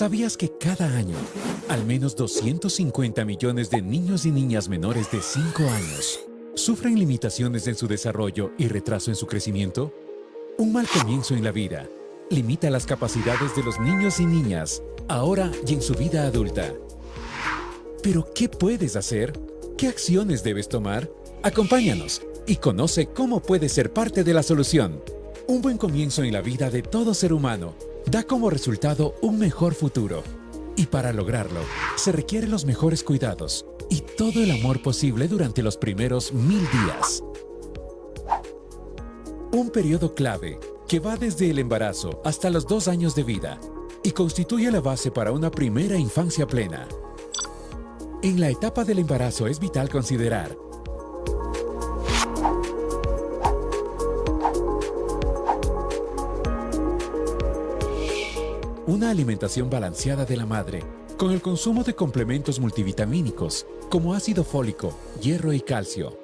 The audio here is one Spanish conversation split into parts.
¿Sabías que cada año al menos 250 millones de niños y niñas menores de 5 años sufren limitaciones en su desarrollo y retraso en su crecimiento? Un mal comienzo en la vida limita las capacidades de los niños y niñas, ahora y en su vida adulta. Pero, ¿qué puedes hacer? ¿Qué acciones debes tomar? Acompáñanos y conoce cómo puedes ser parte de la solución. Un buen comienzo en la vida de todo ser humano da como resultado un mejor futuro. Y para lograrlo, se requieren los mejores cuidados y todo el amor posible durante los primeros mil días. Un periodo clave que va desde el embarazo hasta los dos años de vida y constituye la base para una primera infancia plena. En la etapa del embarazo es vital considerar una alimentación balanceada de la madre, con el consumo de complementos multivitamínicos como ácido fólico, hierro y calcio.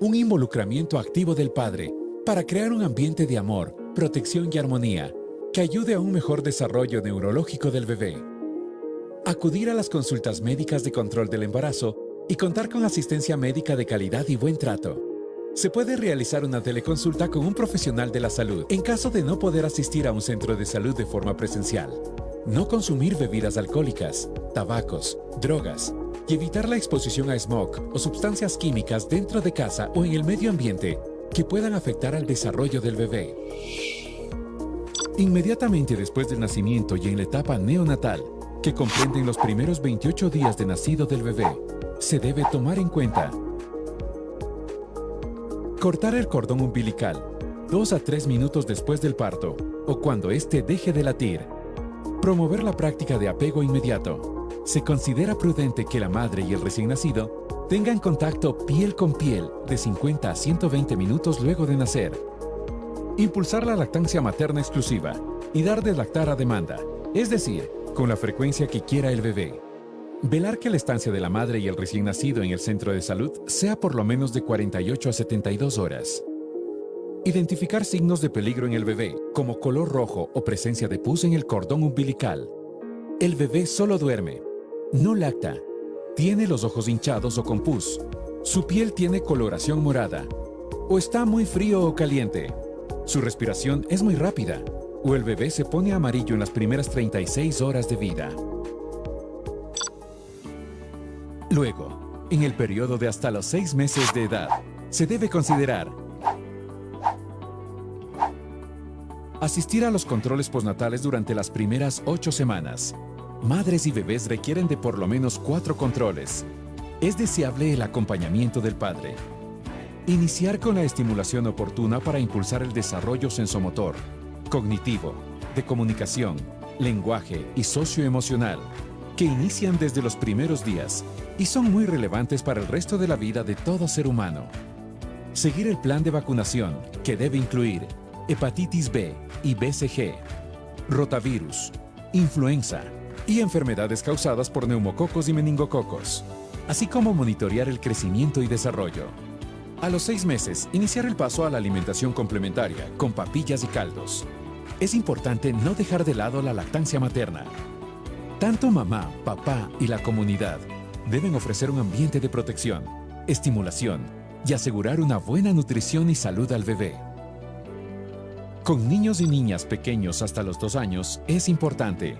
Un involucramiento activo del padre para crear un ambiente de amor, protección y armonía que ayude a un mejor desarrollo neurológico del bebé. Acudir a las consultas médicas de control del embarazo y contar con asistencia médica de calidad y buen trato. Se puede realizar una teleconsulta con un profesional de la salud en caso de no poder asistir a un centro de salud de forma presencial. No consumir bebidas alcohólicas, tabacos, drogas y evitar la exposición a smog o sustancias químicas dentro de casa o en el medio ambiente que puedan afectar al desarrollo del bebé. Inmediatamente después del nacimiento y en la etapa neonatal, que comprenden los primeros 28 días de nacido del bebé, se debe tomar en cuenta Cortar el cordón umbilical, 2 a 3 minutos después del parto o cuando éste deje de latir. Promover la práctica de apego inmediato. Se considera prudente que la madre y el recién nacido tengan contacto piel con piel de 50 a 120 minutos luego de nacer. Impulsar la lactancia materna exclusiva y dar de lactar a demanda, es decir, con la frecuencia que quiera el bebé. Velar que la estancia de la madre y el recién nacido en el centro de salud sea por lo menos de 48 a 72 horas. Identificar signos de peligro en el bebé, como color rojo o presencia de pus en el cordón umbilical. El bebé solo duerme, no lacta, tiene los ojos hinchados o con pus, su piel tiene coloración morada, o está muy frío o caliente, su respiración es muy rápida, o el bebé se pone amarillo en las primeras 36 horas de vida. Luego, en el periodo de hasta los seis meses de edad, se debe considerar asistir a los controles postnatales durante las primeras ocho semanas. Madres y bebés requieren de por lo menos cuatro controles. Es deseable el acompañamiento del padre. Iniciar con la estimulación oportuna para impulsar el desarrollo sensomotor, cognitivo, de comunicación, lenguaje y socioemocional, que inician desde los primeros días y son muy relevantes para el resto de la vida de todo ser humano. Seguir el plan de vacunación, que debe incluir hepatitis B y BCG, rotavirus, influenza y enfermedades causadas por neumococos y meningococos, así como monitorear el crecimiento y desarrollo. A los seis meses, iniciar el paso a la alimentación complementaria con papillas y caldos. Es importante no dejar de lado la lactancia materna, tanto mamá, papá y la comunidad deben ofrecer un ambiente de protección, estimulación y asegurar una buena nutrición y salud al bebé. Con niños y niñas pequeños hasta los dos años es importante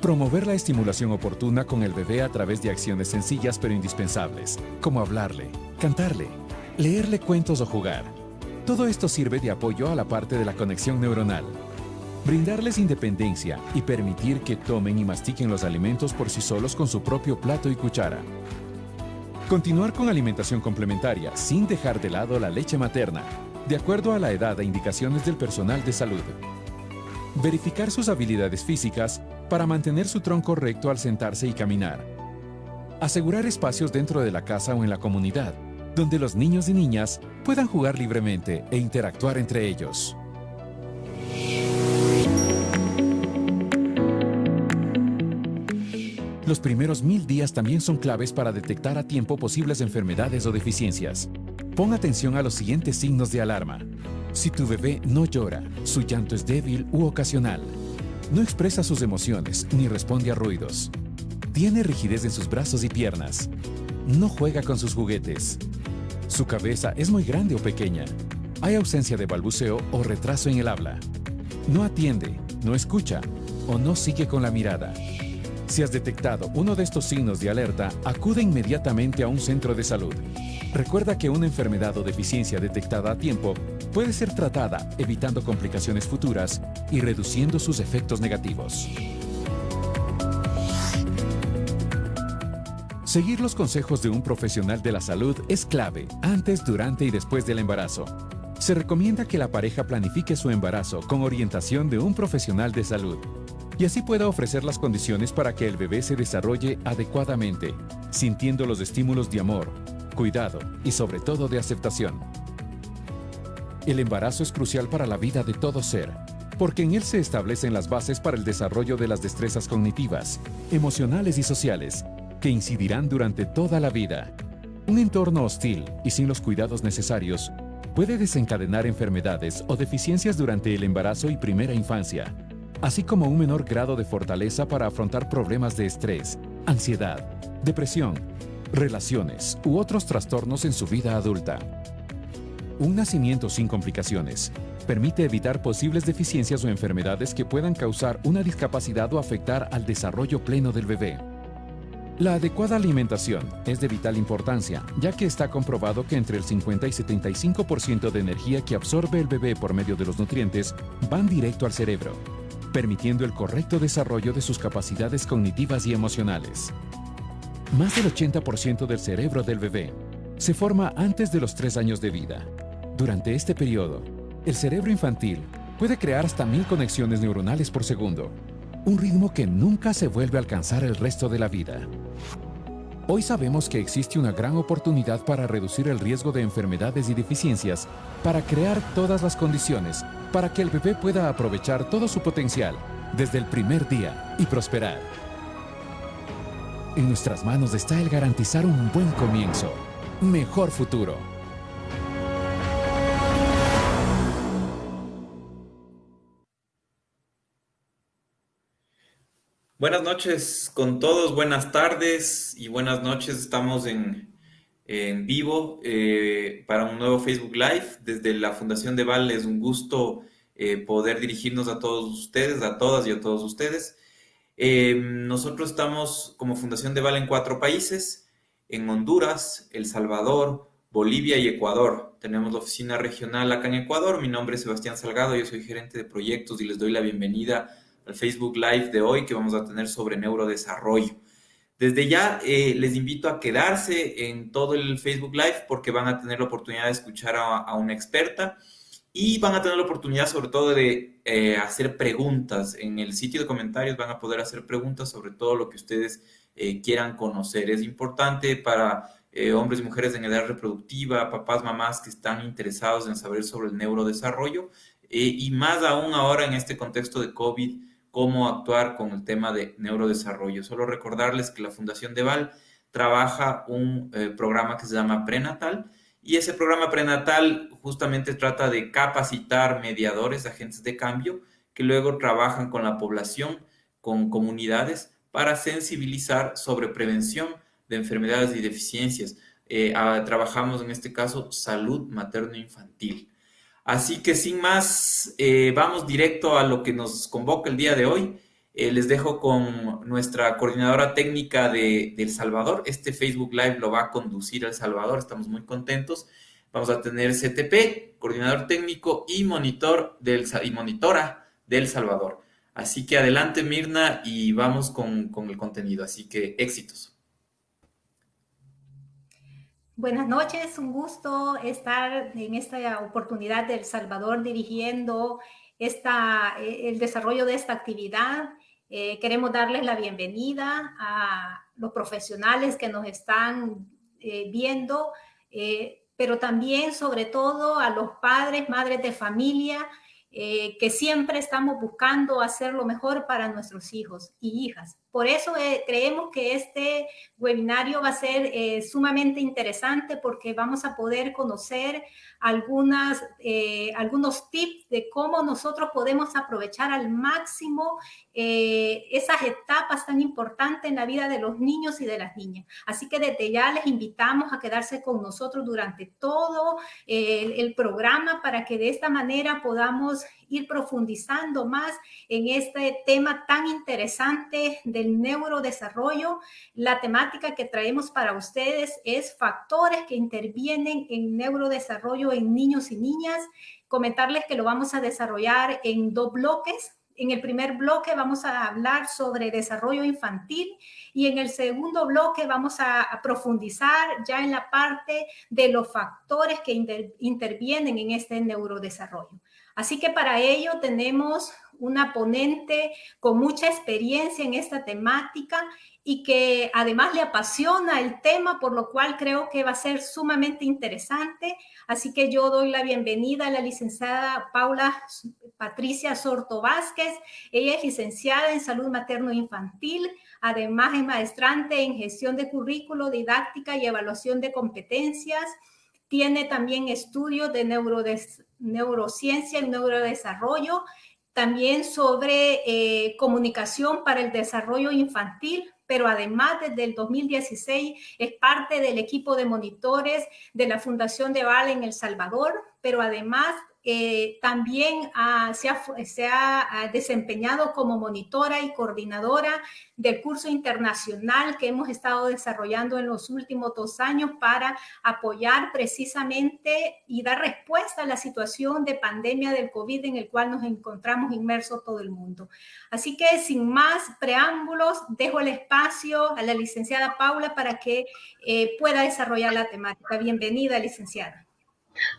Promover la estimulación oportuna con el bebé a través de acciones sencillas pero indispensables, como hablarle, cantarle, leerle cuentos o jugar. Todo esto sirve de apoyo a la parte de la conexión neuronal. Brindarles independencia y permitir que tomen y mastiquen los alimentos por sí solos con su propio plato y cuchara. Continuar con alimentación complementaria sin dejar de lado la leche materna, de acuerdo a la edad e indicaciones del personal de salud. Verificar sus habilidades físicas para mantener su tronco recto al sentarse y caminar. Asegurar espacios dentro de la casa o en la comunidad donde los niños y niñas puedan jugar libremente e interactuar entre ellos. Los primeros mil días también son claves para detectar a tiempo posibles enfermedades o deficiencias. Pon atención a los siguientes signos de alarma. Si tu bebé no llora, su llanto es débil u ocasional, no expresa sus emociones ni responde a ruidos, tiene rigidez en sus brazos y piernas, no juega con sus juguetes, su cabeza es muy grande o pequeña, hay ausencia de balbuceo o retraso en el habla, no atiende, no escucha o no sigue con la mirada. Si has detectado uno de estos signos de alerta, acude inmediatamente a un centro de salud. Recuerda que una enfermedad o deficiencia detectada a tiempo puede ser tratada evitando complicaciones futuras y reduciendo sus efectos negativos. Seguir los consejos de un profesional de la salud es clave antes, durante y después del embarazo. Se recomienda que la pareja planifique su embarazo con orientación de un profesional de salud y así pueda ofrecer las condiciones para que el bebé se desarrolle adecuadamente, sintiendo los estímulos de amor, cuidado y sobre todo de aceptación. El embarazo es crucial para la vida de todo ser, porque en él se establecen las bases para el desarrollo de las destrezas cognitivas, emocionales y sociales, que incidirán durante toda la vida. Un entorno hostil y sin los cuidados necesarios puede desencadenar enfermedades o deficiencias durante el embarazo y primera infancia, así como un menor grado de fortaleza para afrontar problemas de estrés, ansiedad, depresión, relaciones u otros trastornos en su vida adulta. Un nacimiento sin complicaciones permite evitar posibles deficiencias o enfermedades que puedan causar una discapacidad o afectar al desarrollo pleno del bebé. La adecuada alimentación es de vital importancia, ya que está comprobado que entre el 50 y 75% de energía que absorbe el bebé por medio de los nutrientes van directo al cerebro, permitiendo el correcto desarrollo de sus capacidades cognitivas y emocionales. Más del 80% del cerebro del bebé se forma antes de los 3 años de vida. Durante este periodo, el cerebro infantil puede crear hasta mil conexiones neuronales por segundo, un ritmo que nunca se vuelve a alcanzar el resto de la vida. Hoy sabemos que existe una gran oportunidad para reducir el riesgo de enfermedades y deficiencias, para crear todas las condiciones para que el bebé pueda aprovechar todo su potencial desde el primer día y prosperar. En nuestras manos está el garantizar un buen comienzo, mejor futuro. Buenas noches con todos, buenas tardes y buenas noches. Estamos en, vivo eh, para un nuevo Facebook Live. Desde la Fundación de Val es un gusto eh, poder dirigirnos a todos ustedes, a todas y a todos ustedes. Eh, nosotros estamos como Fundación de Val en cuatro países, en Honduras, El Salvador, Bolivia y Ecuador. Tenemos la oficina regional acá en Ecuador. Mi nombre es Sebastián Salgado, yo soy gerente de proyectos y les doy la bienvenida al Facebook Live de hoy que vamos a tener sobre neurodesarrollo. Desde ya eh, les invito a quedarse en todo el Facebook Live porque van a tener la oportunidad de escuchar a, una experta y van a tener la oportunidad sobre todo de eh, hacer preguntas. En el sitio de comentarios van a poder hacer preguntas sobre todo lo que ustedes eh, quieran conocer. Es importante para hombres y mujeres en edad reproductiva, papás, mamás que están interesados en saber sobre el neurodesarrollo y más aún ahora en este contexto de COVID cómo actuar con el tema de neurodesarrollo. Solo recordarles que la Fundación de Val trabaja un eh, programa que se llama Prenatal y ese programa prenatal justamente trata de capacitar mediadores, agentes de cambio, que luego trabajan con la población, con comunidades, para sensibilizar sobre prevención de enfermedades y deficiencias. Eh, trabajamos en este caso salud materno-infantil. Así que sin más, eh, vamos directo a lo que nos convoca el día de hoy. Eh, les dejo con nuestra coordinadora técnica de, El Salvador. Este Facebook Live lo va a conducir El Salvador, estamos muy contentos. Vamos a tener CTP, coordinador técnico y, monitor del, y monitora del Salvador. Así que adelante Mirna y vamos con, con el contenido. Así que éxitos. Buenas noches, un gusto estar en esta oportunidad de El Salvador dirigiendo esta, eh, el desarrollo de esta actividad. Eh, queremos darles la bienvenida a los profesionales que nos están eh, viendo, pero también sobre todo a los padres, madres de familia, que siempre estamos buscando hacer lo mejor para nuestros hijos y hijas Por eso eh, creemos que este webinario va a ser eh, sumamente interesante porque vamos a poder conocer algunas, eh, algunos tips de cómo nosotros podemos aprovechar al máximo esas etapas tan importantes en la vida de los niños y de las niñas. Así que desde ya les invitamos a quedarse con nosotros durante todo el programa para que de esta manera podamos ir profundizando más en este tema tan interesante del neurodesarrollo. La temática que traemos para ustedes es factores que intervienen en neurodesarrollo en niños y niñas. Comentarles que lo vamos a desarrollar en dos bloques. En el primer bloque vamos a hablar sobre desarrollo infantil y en el segundo bloque vamos a, profundizar ya en la parte de los factores que intervienen en este neurodesarrollo. Así que para ello tenemos una ponente con mucha experiencia en esta temática y que además le apasiona el tema, por lo cual creo que va a ser sumamente interesante. Así que yo doy la bienvenida a la licenciada Paula Patricia Sorto Vázquez. Ella es licenciada en salud materno-infantil, además es maestrante en gestión de currículo, didáctica y evaluación de competencias. Tiene también estudios de neurociencia y neurodesarrollo, también sobre eh, comunicación para el desarrollo infantil, pero además desde el 2016 es parte del equipo de monitores de la Fundación de Vale en El Salvador, pero además eh, también se, ha, desempeñado como monitora y coordinadora del curso internacional que hemos estado desarrollando en los últimos dos años para apoyar precisamente y dar respuesta a la situación de pandemia del COVID en el cual nos encontramos inmersos todo el mundo. Así que sin más preámbulos, dejo el espacio a la licenciada Paula para que eh, pueda desarrollar la temática. Bienvenida, licenciada.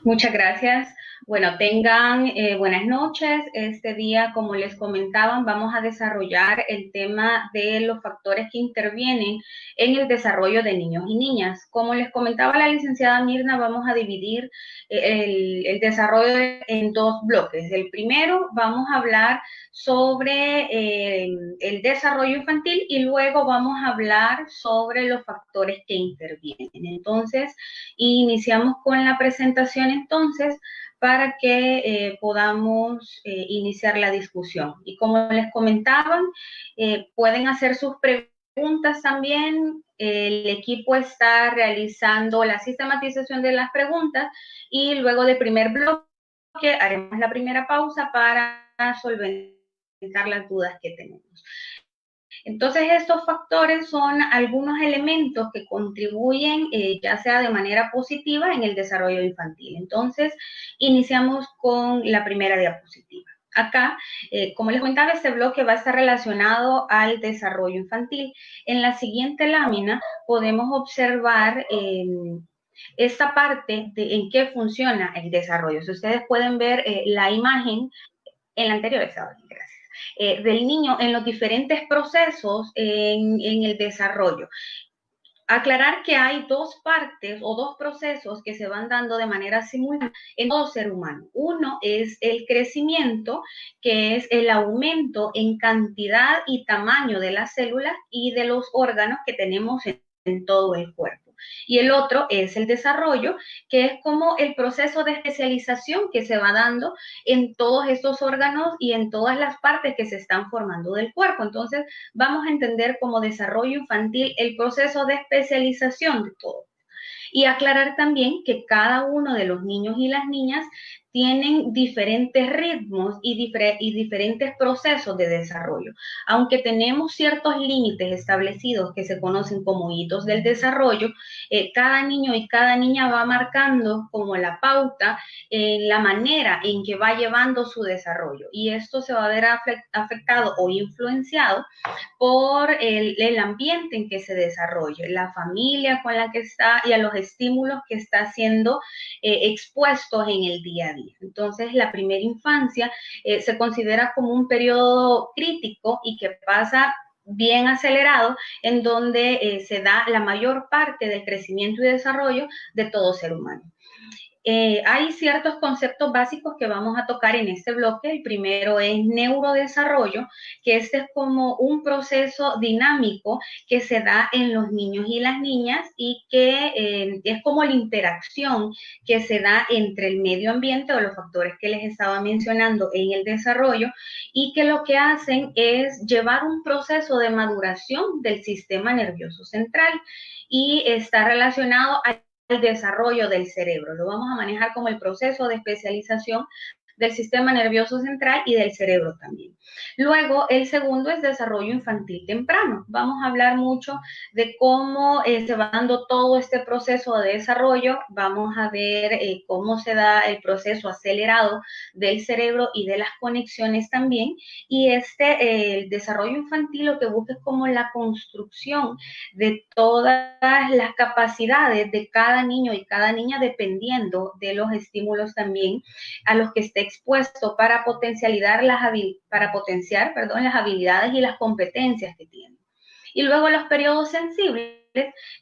Muchas gracias. Bueno, tengan eh, buenas noches. Este día, como les comentaban, vamos a desarrollar el tema de los factores que intervienen en el desarrollo de niños y niñas. Como les comentaba la licenciada Mirna, vamos a dividir eh, el, desarrollo en dos bloques. El primero, vamos a hablar sobre eh, el desarrollo infantil y luego vamos a hablar sobre los factores que intervienen. Entonces, iniciamos con la presentación entonces para que eh, podamos eh, iniciar la discusión. Y como les comentaban, eh, pueden hacer sus preguntas también. El equipo está realizando la sistematización de las preguntas y luego del primer bloque haremos la primera pausa para solventar las dudas que tenemos. Entonces, estos factores son algunos elementos que contribuyen, eh, ya sea de manera positiva, en el desarrollo infantil. Entonces, iniciamos con la primera diapositiva. Acá, eh, como les comentaba, este bloque va a estar relacionado al desarrollo infantil. En la siguiente lámina podemos observar em, esta parte de en qué funciona el desarrollo. Si ustedes pueden ver eh, la imagen en la anterior, gracias. Eh, del niño en los diferentes procesos en, el desarrollo aclarar que hay dos partes o dos procesos que se van dando de manera simultánea en todo ser humano. Uno es el crecimiento, que es el aumento en cantidad y tamaño de las células y de los órganos que tenemos en todo el cuerpo. Y el otro es el desarrollo, que es como el proceso de especialización que se va dando en todos estos órganos y en todas las partes que se están formando del cuerpo. Entonces, vamos a entender como desarrollo infantil el proceso de especialización de todo. Y aclarar también que cada uno de los niños y las niñas tienen diferentes ritmos y, diferentes procesos de desarrollo. Aunque tenemos ciertos límites establecidos que se conocen como hitos del desarrollo, eh, cada niño y cada niña va marcando como la pauta en la manera en que va llevando su desarrollo. Y esto se va a ver afectado o influenciado por el, ambiente en que se desarrolla, la familia con la que está y a los estímulos que está siendo eh, expuestos en el día a día. Entonces, la primera infancia eh, se considera como un periodo crítico y que pasa bien acelerado, en donde eh, se da la mayor parte del crecimiento y desarrollo de todo ser humano. Eh, hay ciertos conceptos básicos que vamos a tocar en este bloque. El primero es neurodesarrollo, que este es como un proceso dinámico que se da en los niños y las niñas y que eh, es como la interacción que se da entre el medio ambiente o los factores que les estaba mencionando en el desarrollo y que lo que hacen es llevar un proceso de maduración del sistema nervioso central y está relacionado a el desarrollo del cerebro. Lo vamos a manejar como el proceso de especialización del sistema nervioso central y del cerebro también. Luego, el segundo es desarrollo infantil temprano. Vamos a hablar mucho de cómo eh, se va dando todo este proceso de desarrollo. Vamos a ver eh, cómo se da el proceso acelerado del cerebro y de las conexiones también. Y este, el desarrollo infantil lo que busca es como la construcción de todas las capacidades de cada niño y cada niña dependiendo de los estímulos también a los que esté expuesto para potencializar las para potenciar, perdón, las habilidades y las competencias que tiene. Y luego los periodos sensibles,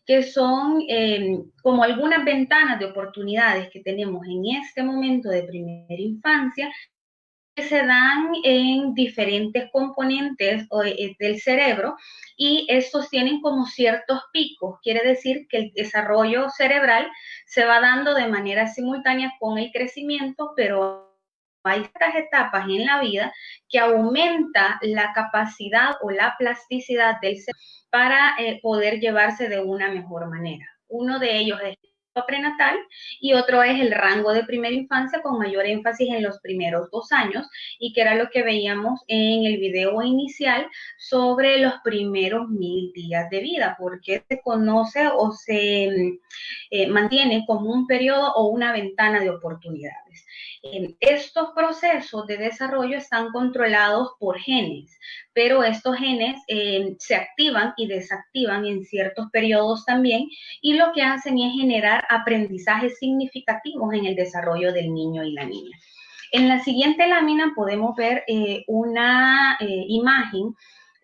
que son eh, como algunas ventanas de oportunidades que tenemos en este momento de primera infancia, que se dan en diferentes componentes eh, del cerebro y estos tienen como ciertos picos. Quiere decir que el desarrollo cerebral se va dando de manera simultánea con el crecimiento, pero hay estas etapas en la vida que aumenta la capacidad o la plasticidad del ser para eh, poder llevarse de una mejor manera. Uno de ellos es prenatal y otro es el rango de primera infancia con mayor énfasis en los primeros dos años y que era lo que veíamos en el video inicial sobre los primeros mil días de vida, porque se conoce o se eh, mantiene como un periodo o una ventana de estos procesos de desarrollo están controlados por genes, pero estos genes eh, se activan y desactivan en ciertos periodos también y lo que hacen es generar aprendizajes significativos en el desarrollo del niño y la niña. En la siguiente lámina podemos ver eh, una eh, imagen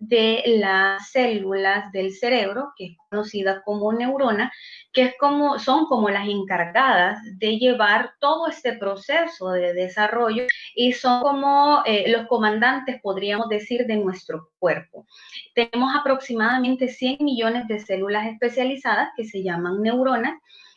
de las células del cerebro, que es conocida como neurona, que es como, son como las encargadas de llevar todo este proceso de desarrollo y son como eh, los comandantes, podríamos decir, de nuestro cuerpo. Tenemos aproximadamente 100 millones de células especializadas que se llaman neuronas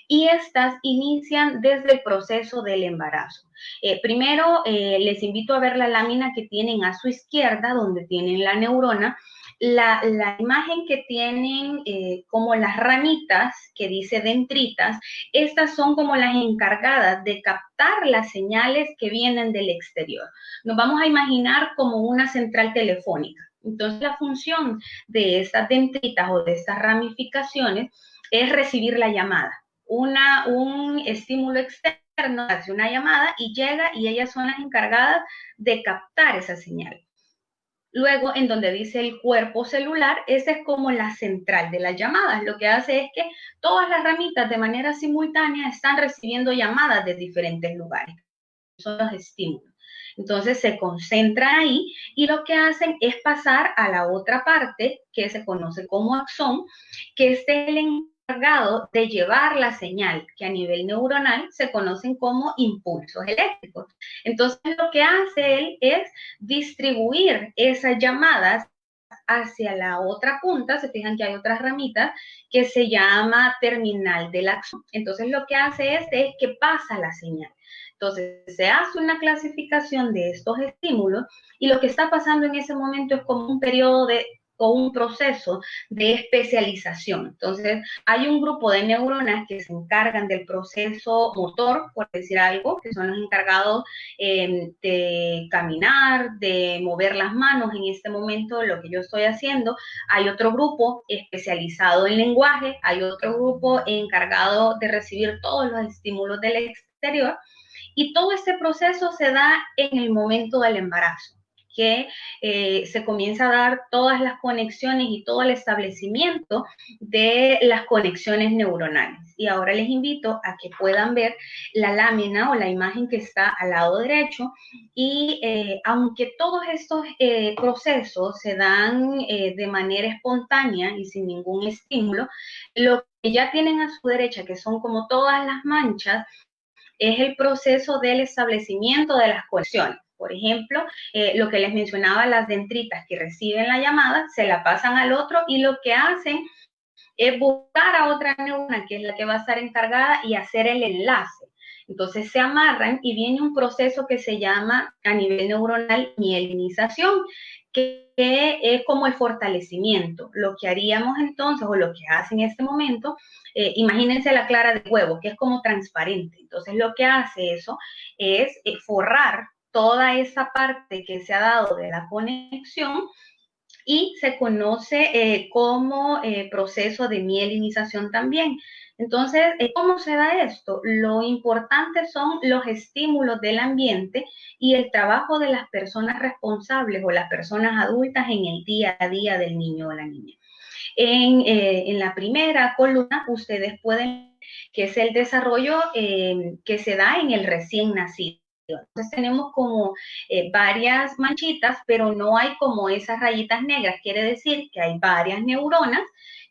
y estas inician desde el proceso del embarazo. Eh, primero, eh, les invito a ver la lámina que tienen a su izquierda, donde tienen la neurona. La, imagen que tienen eh, como las ramitas, que dice dendritas, estas son como las encargadas de captar las señales que vienen del exterior. Nos vamos a imaginar como una central telefónica. Entonces, la función de estas dendritas o de estas ramificaciones es recibir la llamada una, un estímulo externo, hace una llamada y llega y ellas son las encargadas de captar esa señal. Luego, en donde dice el cuerpo celular, esa es como la central de las llamadas. Lo que hace es que todas las ramitas de manera simultánea están recibiendo llamadas de diferentes lugares. Son los estímulos. Entonces se concentran ahí y lo que hacen es pasar a la otra parte que se conoce como axón, que es el de llevar la señal que a nivel neuronal se conocen como impulsos eléctricos. Entonces lo que hace él es distribuir esas llamadas hacia la otra punta, se fijan que hay otras ramitas, que se llama terminal del axón. Entonces lo que hace este es que pasa la señal. Entonces se hace una clasificación de estos estímulos y lo que está pasando en ese momento es como un periodo de o un proceso de especialización. Entonces, hay un grupo de neuronas que se encargan del proceso motor, por decir algo, que son los encargados em, de caminar, de mover las manos. En este momento, lo que yo estoy haciendo, hay otro grupo especializado en lenguaje, hay otro grupo encargado de recibir todos los estímulos del exterior. Y todo este proceso se da en el momento del embarazo que eh, se comienza a dar todas las conexiones y todo el establecimiento de las conexiones neuronales. Y ahora les invito a que puedan ver la lámina o la imagen que está al lado derecho. Y eh, aunque todos estos eh, procesos se dan de manera espontánea y sin ningún estímulo, lo que ya tienen a su derecha, que son como todas las manchas, es el proceso del establecimiento de las conexiones. Por ejemplo, eh, lo que les mencionaba, las dendritas que reciben la llamada, se la pasan al otro y lo que hacen es buscar a otra neurona, que es la que va a estar encargada, y hacer el enlace. Entonces se amarran y viene un proceso que se llama a nivel neuronal mielinización, que es como el fortalecimiento. Lo que haríamos entonces, o lo que hace en este momento, eh, imagínense la clara de huevo, que es como transparente. Entonces lo que hace eso es eh, forrar toda esa parte que se ha dado de la conexión y se conoce eh, como proceso de mielinización también. Entonces, eh, ¿cómo se da esto? Lo importante son los estímulos del ambiente y el trabajo de las personas responsables o las personas adultas en el día a día del niño o la niña. En, eh, la primera columna, ustedes pueden que es el desarrollo eh, que se da en el recién nacido. Entonces tenemos como varias manchitas, pero no hay como esas rayitas negras. Quiere decir que hay varias neuronas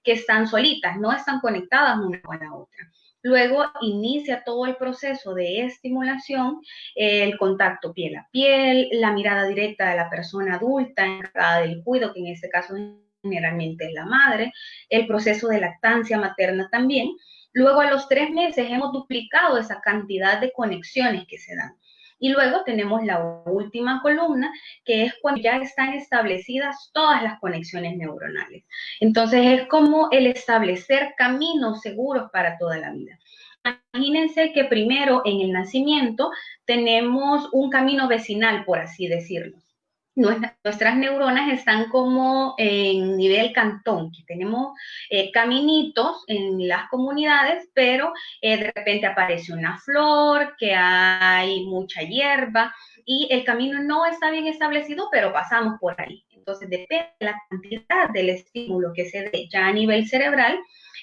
que están solitas, no están conectadas una con la otra. Luego inicia todo el proceso de estimulación, el contacto piel a piel, la mirada directa de la persona adulta encargada del cuidado, que en este caso generalmente es la madre, el proceso de lactancia materna también. Luego a los tres meses hemos duplicado esa cantidad de conexiones que se dan. Y luego tenemos la última columna, que es cuando ya están establecidas todas las conexiones neuronales. Entonces es como el establecer caminos seguros para toda la vida. Imagínense que primero en el nacimiento tenemos un camino vecinal, por así decirlo nuestras neuronas están como en nivel cantón, que tenemos eh, caminitos en las comunidades, pero eh, de repente aparece una flor, que hay mucha hierba y el camino no está bien establecido, pero pasamos por ahí. Entonces, depende de la cantidad del estímulo que se dé ya a nivel cerebral,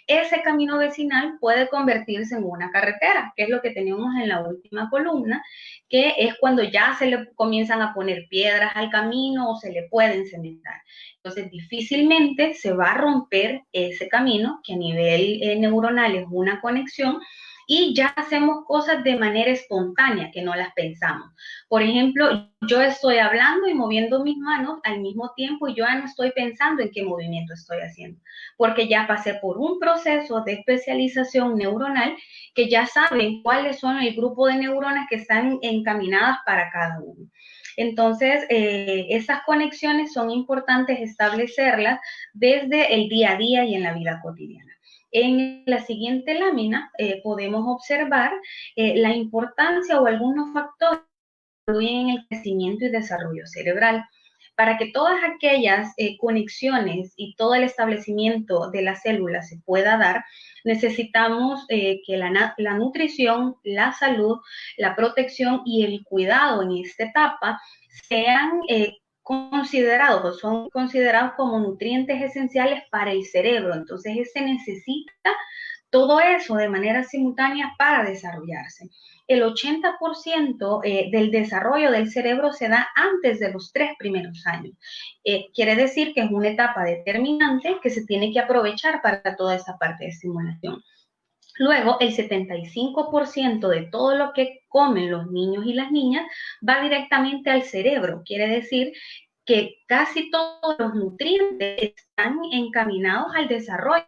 ese camino vecinal puede convertirse en una carretera, que es lo que tenemos en la última columna, que es cuando ya se le comienzan a poner piedras al camino o se le pueden cementar. Entonces, difícilmente se va a romper ese camino, que a nivel eh, neuronal es una conexión, y ya hacemos cosas de manera espontánea, que no las pensamos. Por ejemplo, yo estoy hablando y moviendo mis manos al mismo tiempo y yo ya no estoy pensando en qué movimiento estoy haciendo, porque ya pasé por un proceso de especialización neuronal que ya saben cuáles son el grupo de neuronas que están encaminadas para cada uno. Entonces, eh, esas conexiones son importantes establecerlas desde el día a día y en la vida cotidiana. En la siguiente lámina eh, podemos observar eh, la importancia o algunos factores que en el crecimiento y desarrollo cerebral. Para que todas aquellas eh, conexiones y todo el establecimiento de las células se pueda dar, necesitamos que la, la, nutrición, la salud, la protección y el cuidado en esta etapa sean considerados o son considerados como nutrientes esenciales para el cerebro. Entonces, se necesita todo eso de manera simultánea para desarrollarse. El 80% eh, del desarrollo del cerebro se da antes de los tres primeros años. Eh, quiere decir que es una etapa determinante que se tiene que aprovechar para toda esa parte de estimulación. Luego, el 75% de todo lo que comen los niños y las niñas va directamente al cerebro. Quiere decir que casi todos los nutrientes están encaminados al desarrollo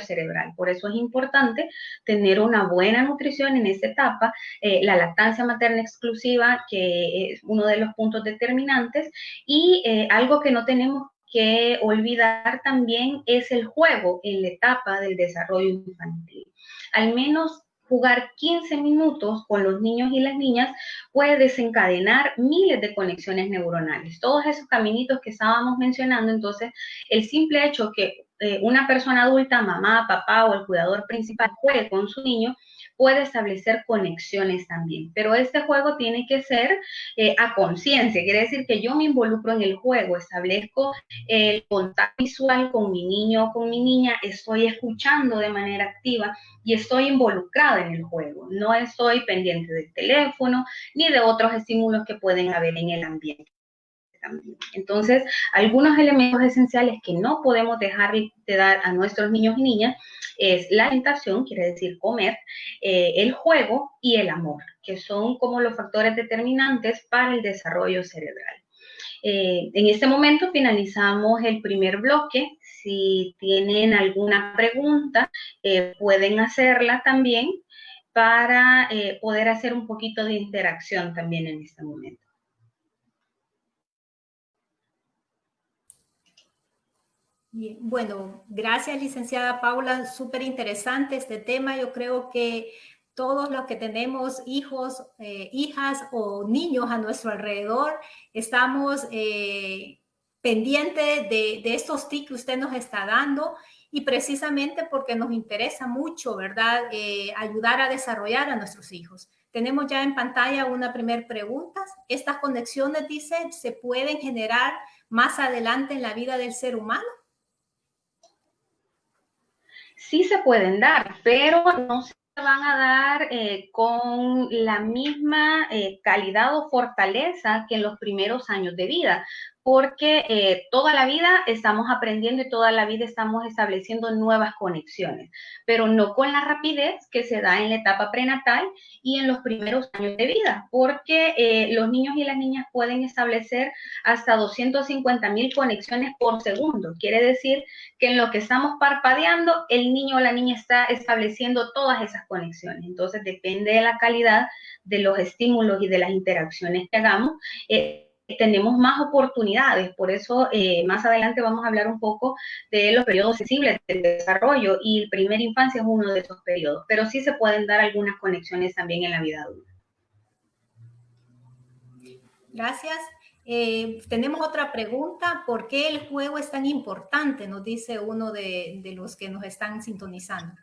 cerebral. Por eso es importante tener una buena nutrición en esta etapa, eh, la lactancia materna exclusiva, que es uno de los puntos determinantes, y eh, algo que no tenemos que olvidar también es el juego en la etapa del desarrollo infantil al menos jugar 15 minutos con los niños y las niñas puede desencadenar miles de conexiones neuronales. Todos esos caminitos que estábamos mencionando, entonces, el simple hecho que eh, una persona adulta, mamá, papá o el cuidador principal juegue con su niño, puede establecer conexiones también. Pero este juego tiene que ser eh, a conciencia, quiere decir que yo me involucro en el juego, establezco el contacto visual con mi niño o con mi niña, estoy escuchando de manera activa y estoy involucrada en el juego. No estoy pendiente del teléfono ni de otros estímulos que pueden haber en el ambiente Entonces, algunos elementos esenciales que no podemos dejar de dar a nuestros niños y niñas es la alimentación, quiere decir comer, eh, el juego y el amor, que son como los factores determinantes para el desarrollo cerebral. Eh, en este momento finalizamos el primer bloque. Si tienen alguna pregunta, eh, pueden hacerla también para poder hacer un poquito de interacción también en este momento. Bueno, gracias licenciada Paula, súper interesante este tema. Yo creo que todos los que tenemos hijos, eh, hijas o niños a nuestro alrededor, estamos eh, pendientes de, estos tips que usted nos está dando y precisamente porque nos interesa mucho, ¿verdad? Eh, ayudar a desarrollar a nuestros hijos. Tenemos ya en pantalla una primera pregunta. Estas conexiones, dice, ¿se pueden generar más adelante en la vida del ser humano? Sí se pueden dar, pero no se van a dar eh, con la misma eh, calidad o fortaleza que en los primeros años de vida porque eh, toda la vida estamos aprendiendo y toda la vida estamos estableciendo nuevas conexiones, pero no con la rapidez que se da en la etapa prenatal y en los primeros años de vida, porque eh, los niños y las niñas pueden establecer hasta 250 mil conexiones por segundo. Quiere decir que en lo que estamos parpadeando, el niño o la niña está estableciendo todas esas conexiones. Entonces, depende de la calidad de los estímulos y de las interacciones que hagamos. Eh, tenemos más oportunidades. Por eso eh, más adelante vamos a hablar un poco de los periodos sensibles del desarrollo y el primer infancia es uno de esos periodos, pero sí se pueden dar algunas conexiones también en la vida adulta. Gracias. Eh, tenemos otra pregunta. ¿Por qué el juego es tan importante? Nos dice uno de los que nos están sintonizando.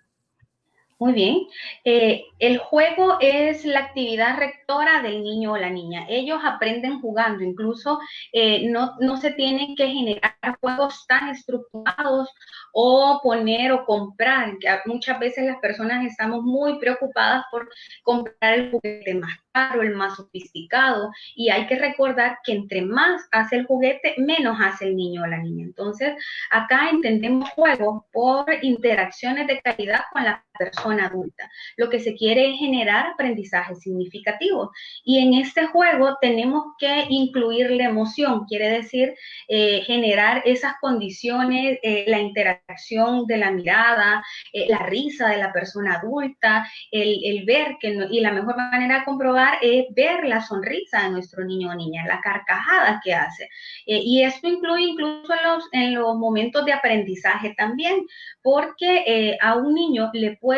Muy bien. Eh, el juego es la actividad rectora del niño o la niña. Ellos aprenden jugando, incluso eh, no, no, se tienen que generar juegos tan estructurados o poner o comprar. Muchas veces las personas estamos muy preocupadas por comprar el juguete más caro, el más sofisticado, y hay que recordar que entre más hace el juguete, menos hace el niño o la niña. Entonces, acá entendemos juegos por interacciones de calidad con la persona adulta. Lo que se quiere es generar aprendizaje significativo. Y en este juego tenemos que incluir la emoción, quiere decir eh, generar esas condiciones, eh, la interacción de la mirada, eh, la risa de la persona adulta, el, ver que, y la mejor manera de comprobar es ver la sonrisa de nuestro niño o niña, la carcajada que hace. Y esto incluye incluso en los, en los momentos de aprendizaje también, porque a un niño le puede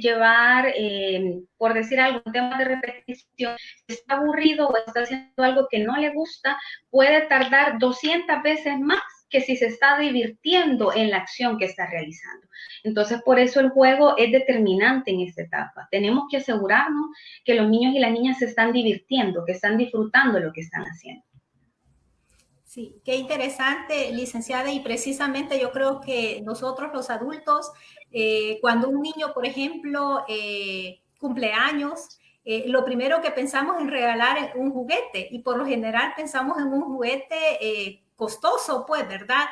llevar, eh, por decir algo, un tema de repetición, está aburrido o está haciendo algo que no le gusta, puede tardar 200 veces más que si se está divirtiendo en la acción que está realizando. Entonces, por eso el juego es determinante en esta etapa. Tenemos que asegurarnos que los niños y las niñas se están divirtiendo, que están disfrutando lo que están haciendo. Sí, qué interesante, licenciada, y precisamente yo creo que nosotros los adultos, eh, cuando un niño, por ejemplo, eh, cumple años, eh, lo primero que pensamos es regalar un juguete y por lo general pensamos en un juguete costoso, pues, ¿verdad?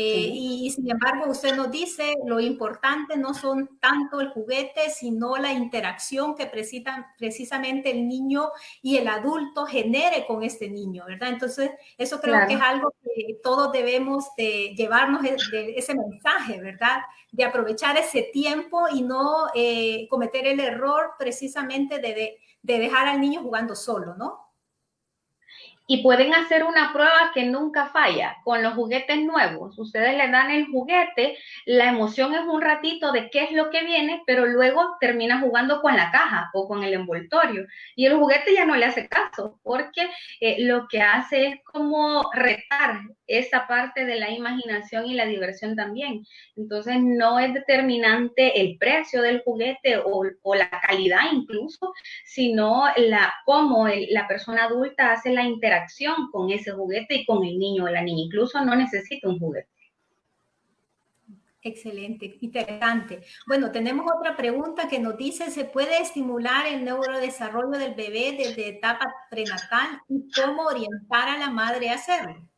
Eh, y, sin embargo, usted nos dice, lo importante no son tanto el juguete, sino la interacción que precisamente el niño y el adulto genere con este niño, ¿verdad? Entonces, eso creo que es algo que todos debemos de llevarnos de ese mensaje, ¿verdad? De aprovechar ese tiempo y no eh, cometer el error precisamente de dejar al niño jugando solo, ¿no? Y pueden hacer una prueba que nunca falla con los juguetes nuevos. Ustedes le dan el juguete, la emoción es un ratito de qué es lo que viene, pero luego termina jugando con la caja o con el envoltorio y el juguete ya no le hace caso porque eh, lo que hace es como retar esa parte de la imaginación y la diversión también. Entonces no es determinante el precio del juguete o, la calidad incluso, sino la cómo la persona adulta hace la interacción con ese juguete y con el niño o la niña. Incluso no necesita un juguete. Excelente, interesante. Bueno, tenemos otra pregunta que nos dice, ¿se puede estimular el neurodesarrollo del bebé desde etapa prenatal y cómo orientar a la madre a hacerlo?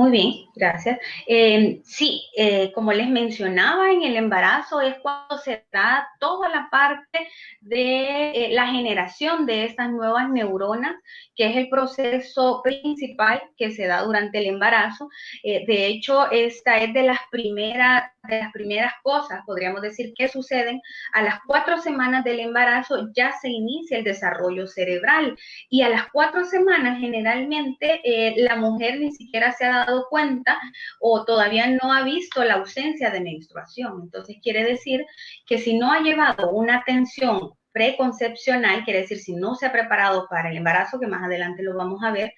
Muy bien, gracias. Eh, sí, eh, como les mencionaba, en el embarazo es cuando se da toda la parte de eh, la generación de estas nuevas neuronas, que es el proceso principal que se da durante el embarazo. de hecho, esta es de las primeras de las primeras cosas, podríamos decir, que suceden a las cuatro semanas del embarazo ya se inicia el desarrollo cerebral y a las cuatro semanas generalmente la mujer ni siquiera se ha dado cuenta o todavía no ha visto la ausencia de menstruación. Entonces quiere decir que si no ha llevado una atención preconcepcional, quiere decir si no se ha preparado para el embarazo, que más adelante lo vamos a ver,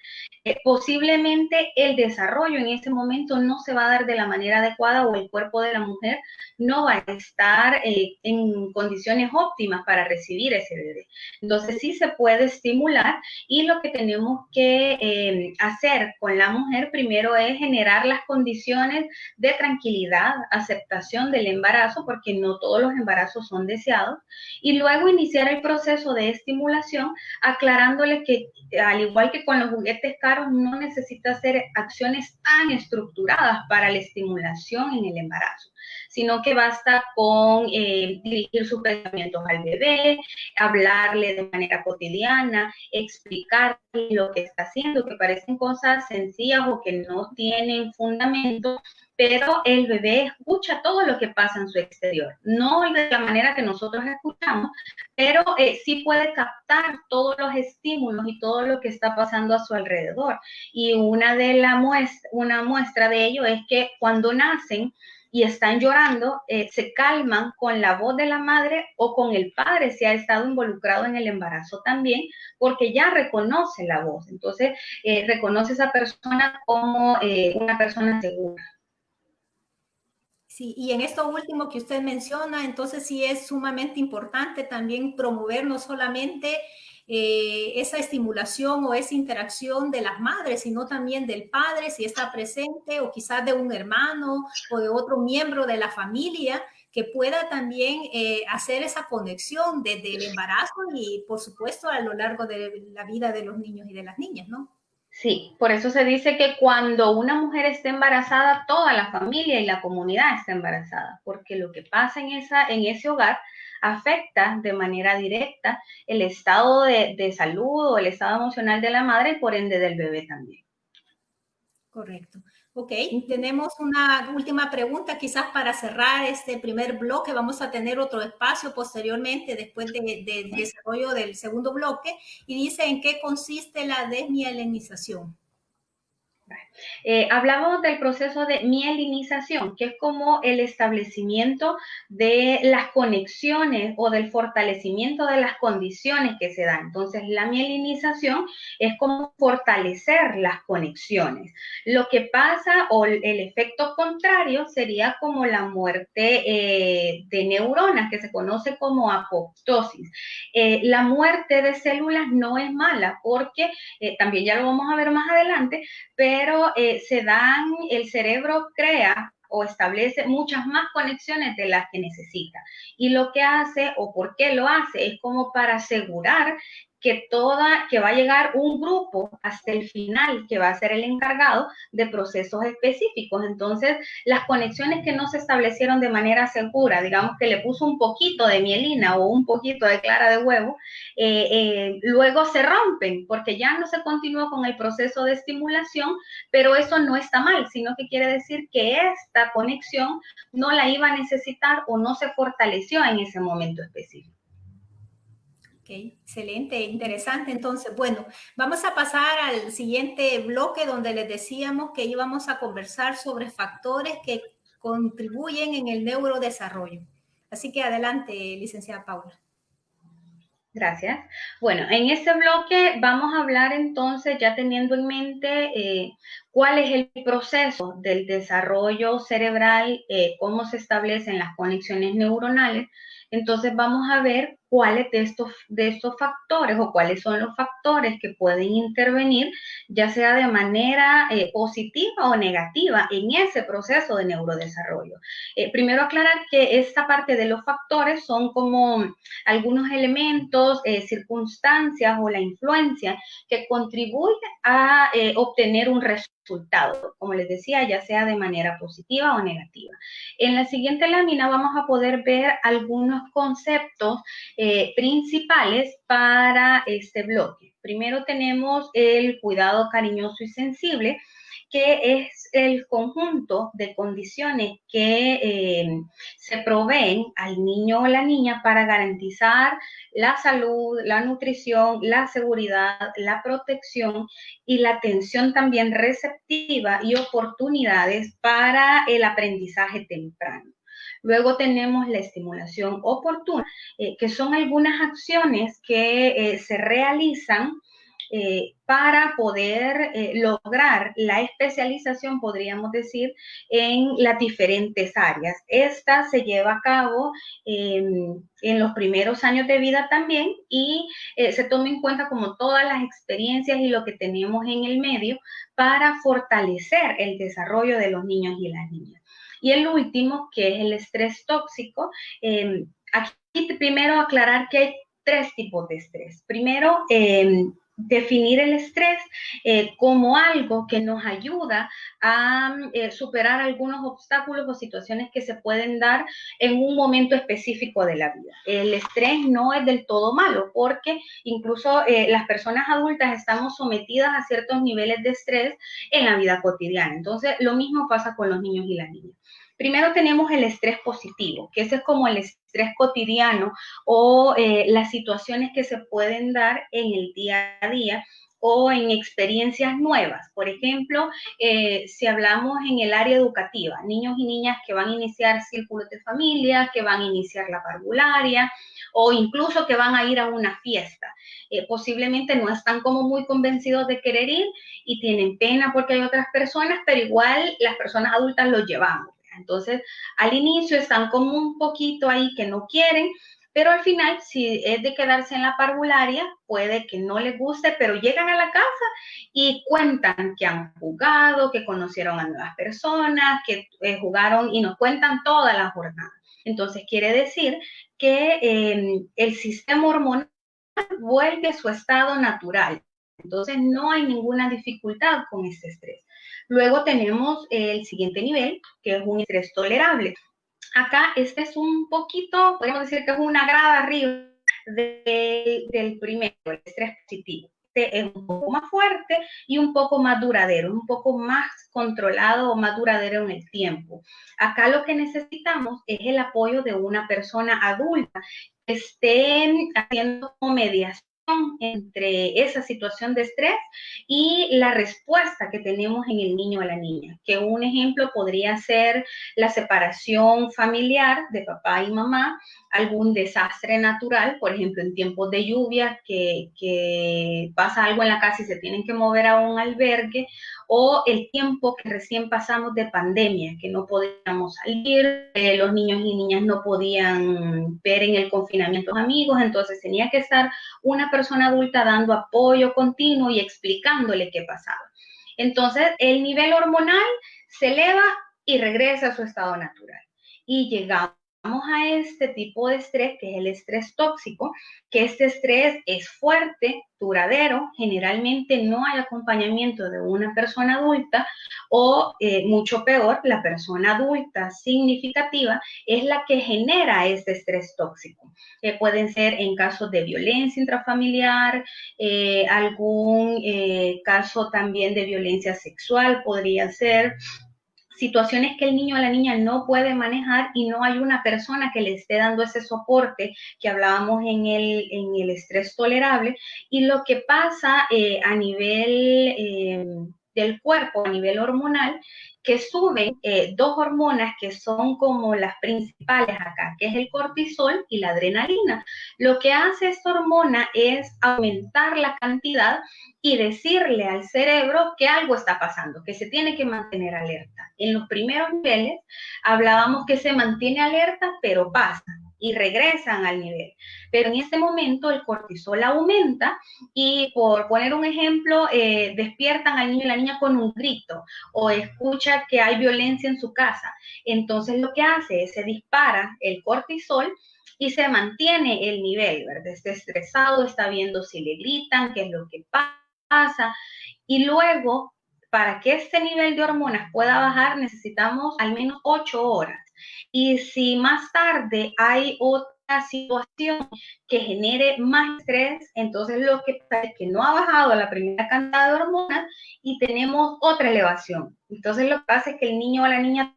eh, posiblemente el desarrollo en ese momento no se va a dar de la manera adecuada o el cuerpo de la mujer no va a estar eh, en condiciones óptimas para recibir ese bebé. Entonces sí se puede estimular y lo que tenemos que eh, hacer con la mujer primero es generar las condiciones de tranquilidad, aceptación del embarazo, porque no todos los embarazos son deseados, y luego iniciar el proceso de estimulación aclarándole que al igual que con los juguetes caros, no necesita hacer acciones tan estructuradas para la estimulación en el embarazo sino que basta con eh, dirigir sus pensamientos al bebé, hablarle de manera cotidiana, explicarle lo que está haciendo, que parecen cosas sencillas o que no tienen fundamento, pero el bebé escucha todo lo que pasa en su exterior. No de la manera que nosotros escuchamos, pero eh, sí puede captar todos los estímulos y todo lo que está pasando a su alrededor. Y una de la muestra, una muestra de ello es que cuando nacen, y están llorando, eh, se calman con la voz de la madre o con el padre si ha estado involucrado en el embarazo también, porque ya reconoce la voz. Entonces, eh, reconoce a esa persona como una persona segura. Sí, y en esto último que usted menciona, entonces sí es sumamente importante también promover no solamente eh, esa estimulación o esa interacción de las madres, sino también del padre, si está presente, o quizás de un hermano o de otro miembro de la familia, que pueda también eh, hacer esa conexión desde el embarazo y, por supuesto, a lo largo de la vida de los niños y de las niñas, ¿no? Sí, por eso se dice que cuando una mujer esté embarazada, toda la familia y la comunidad está embarazada, porque lo que pasa en, esa, en ese hogar afecta de manera directa el estado de, de salud o el estado emocional de la madre y por ende del bebé también. Correcto. Ok, tenemos una última pregunta quizás para cerrar este primer bloque. Vamos a tener otro espacio posteriormente después del desarrollo del segundo bloque y dice en qué consiste la desmielinización. Eh, hablamos del proceso de mielinización, que es como el establecimiento de las conexiones o del fortalecimiento de las condiciones que se dan. Entonces, la mielinización es como fortalecer las conexiones. Lo que pasa o el efecto contrario sería como la muerte eh, de neuronas, que se conoce como apoptosis. Eh, la muerte de células no es mala porque también ya lo vamos a ver más adelante, pero eh, se dan, el cerebro crea o establece muchas más conexiones de las que necesita. Y lo que hace o por qué lo hace es como para asegurar que toda, que va a llegar un grupo hasta el final que va a ser el encargado de procesos específicos. Entonces, las conexiones que no se establecieron de manera segura, digamos que le puso un poquito de mielina o un poquito de clara de huevo, eh, eh, luego se rompen porque ya no se continuó con el proceso de estimulación, pero eso no está mal, sino que quiere decir que esta conexión no la iba a necesitar o no se fortaleció en ese momento específico. Excelente, interesante. Entonces, bueno, vamos a pasar al siguiente bloque donde les decíamos que íbamos a conversar sobre factores que contribuyen en el neurodesarrollo. Así que adelante, licenciada Paula. Gracias. Bueno, en este bloque vamos a hablar entonces, ya teniendo en mente eh, cuál es el proceso del desarrollo cerebral, eh, cómo se establecen las conexiones neuronales. Entonces vamos a ver cuáles de estos, de estos factores o cuáles son los factores que pueden intervenir, ya sea de manera eh, positiva o negativa en ese proceso de neurodesarrollo. Eh, primero aclarar que esta parte de los factores son como algunos elementos, eh, circunstancias o la influencia que contribuye a obtener un resultado, como les decía, ya sea de manera positiva o negativa. En la siguiente lámina vamos a poder ver algunos conceptos eh, principales para este bloque. Primero tenemos el cuidado cariñoso y sensible, que es el conjunto de condiciones que eh, se proveen al niño o la niña para garantizar la salud, la nutrición, la seguridad, la protección y la atención también receptiva y oportunidades para el aprendizaje temprano. Luego tenemos la estimulación oportuna, eh, que son algunas acciones que eh, se realizan eh, para poder lograr la especialización, podríamos decir, en las diferentes áreas. Esta se lleva a cabo en los primeros años de vida también y se toma en cuenta como todas las experiencias y lo que tenemos en el medio para fortalecer el desarrollo de los niños y las niñas. Y el último, que es el estrés tóxico. Em, aquí primero aclarar que hay tres tipos de estrés. Primero, em, definir el estrés eh, como algo que nos ayuda a eh, superar algunos obstáculos o situaciones que se pueden dar en un momento específico de la vida. El estrés no es del todo malo porque incluso eh, las personas adultas estamos sometidas a ciertos niveles de estrés en la vida cotidiana. Entonces, lo mismo pasa con los niños y las niñas. Primero tenemos el estrés positivo, que ese es como el estrés cotidiano o eh, las situaciones que se pueden dar en el día a día o en experiencias nuevas. Por ejemplo, eh, si hablamos en el área educativa, niños y niñas que van a iniciar círculos de familia, que van a iniciar la parvularia o incluso que van a ir a una fiesta. Eh, posiblemente no están como muy convencidos de querer ir y tienen pena porque hay otras personas, pero igual las personas adultas los llevamos. Entonces, al inicio están como un poquito ahí que no quieren, pero al final, si es de quedarse en la parvularia, puede que no les guste, pero llegan a la casa y cuentan que han jugado, que conocieron a nuevas personas, que eh, jugaron y nos cuentan toda la jornada. Entonces, quiere decir que em, el sistema hormonal vuelve a su estado natural. Entonces, no hay ninguna dificultad con este estrés. Luego tenemos el siguiente nivel, que es un estrés tolerable. Acá este es un poquito, podemos decir que es una grada arriba del primero, el estrés positivo. Este es un poco más fuerte y un poco más duradero, un poco más controlado o más duradero en el tiempo. Acá lo que necesitamos es el apoyo de una persona adulta que esté haciendo mediación entre esa situación de estrés y la respuesta que tenemos en el niño o la niña. Que un ejemplo podría ser la separación familiar de papá y mamá, algún desastre natural, por ejemplo, en tiempos de lluvia, que, pasa algo en la casa y se tienen que mover a un albergue, o el tiempo que recién pasamos de pandemia, que no podíamos salir, los niños y niñas no podían ver en el confinamiento amigos, entonces tenía que estar una persona adulta dando apoyo continuo y explicándole qué pasaba. Entonces, el nivel hormonal se eleva y regresa a su estado natural. Y llegamos a este tipo de estrés, que es el estrés tóxico, que este estrés es fuerte, duradero, generalmente no hay acompañamiento de una persona adulta o eh, mucho peor, la persona adulta significativa es la que genera este estrés tóxico. Eh, pueden ser en casos de violencia intrafamiliar, eh, algún caso también de violencia sexual podría ser situaciones que el niño o la niña no puede manejar y no hay una persona que le esté dando ese soporte que hablábamos en el, en el estrés tolerable. Y lo que pasa eh, a nivel eh, del cuerpo, a nivel hormonal, que suben eh, dos hormonas que son como las principales acá, que es el cortisol y la adrenalina. Lo que hace esta hormona es aumentar la cantidad y decirle al cerebro que algo está pasando, que se tiene que mantener alerta. En los primeros niveles hablábamos que se mantiene alerta, pero pasa y regresan al nivel. Pero en ese momento el cortisol aumenta y por poner un ejemplo, eh, despiertan al niño y la niña con un grito o escucha que hay violencia en su casa. Entonces lo que hace es se dispara el cortisol y se mantiene el nivel, ¿verdad? Está estresado, está viendo si le gritan, qué es lo que pasa. Y luego, para que este nivel de hormonas pueda bajar, necesitamos al menos ocho horas. Y si más tarde hay otra situación que genere más estrés, entonces lo que pasa es que no ha bajado la primera cantidad de hormonas y tenemos otra elevación. Entonces lo que pasa es que el niño o la niña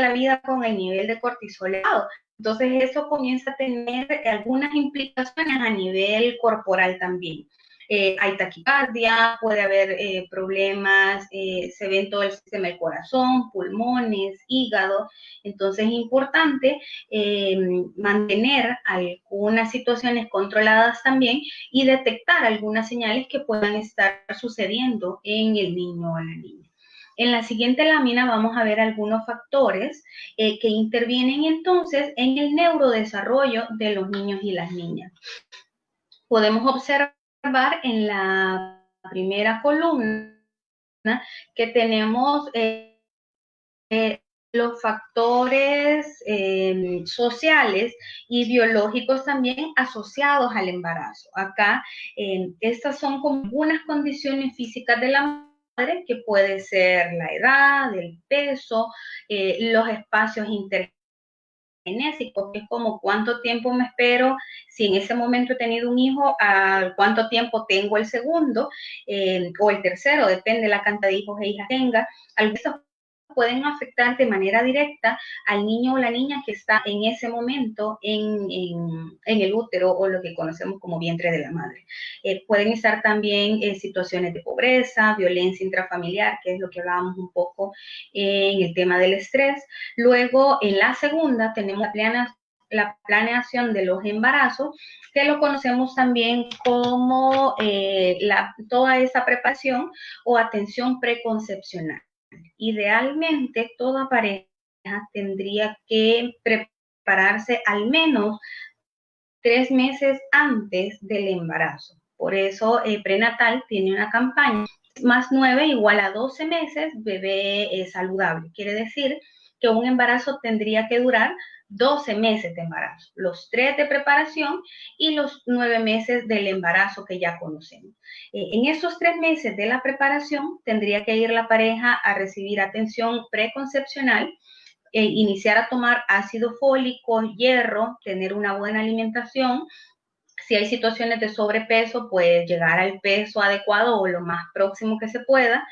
la vida con el nivel de cortisol elevado. Entonces eso comienza a tener algunas implicaciones a nivel corporal también. Eh, hay taquicardia, puede haber eh, problemas, eh, se ve en todo el sistema del corazón, pulmones, hígado. Entonces es importante mantener algunas situaciones controladas también y detectar algunas señales que puedan estar sucediendo en el niño o la niña. En la siguiente lámina vamos a ver algunos factores que intervienen entonces en el neurodesarrollo de los niños y las niñas. Podemos observar en la primera columna que tenemos eh, eh, los factores em, sociales y biológicos también asociados al embarazo. Acá, em, estas son como algunas condiciones físicas de la madre, que puede ser la edad, el peso, eh, los espacios inter genésico, que es como cuánto tiempo me espero, si en ese momento he tenido un hijo, a cuánto tiempo tengo el segundo eh, o el tercero, depende de la cantidad de hijos e hijas tenga. Algunos pueden afectar de manera directa al niño o la niña que está en ese momento en, el útero o lo que conocemos como vientre de la madre. Eh, pueden estar también en situaciones de pobreza, violencia intrafamiliar, que es lo que hablábamos un poco en el tema del estrés. Luego, en la segunda, tenemos la, planeación de los embarazos, que lo conocemos también como eh, toda esa preparación o atención preconcepcional. Idealmente, toda pareja tendría que prepararse al menos tres meses antes del embarazo. Por eso, eh, prenatal tiene una campaña más nueve igual a 12 meses, bebé saludable. Quiere decir que un embarazo tendría que durar 12 meses de embarazo, los tres de preparación y los nueve meses del embarazo que ya conocemos. Eh, en esos tres meses de la preparación tendría que ir la pareja a recibir atención preconcepcional, eh, iniciar a tomar ácido fólico, hierro, tener una buena alimentación. Si hay situaciones de sobrepeso, pues llegar al peso adecuado o lo más próximo que se pueda.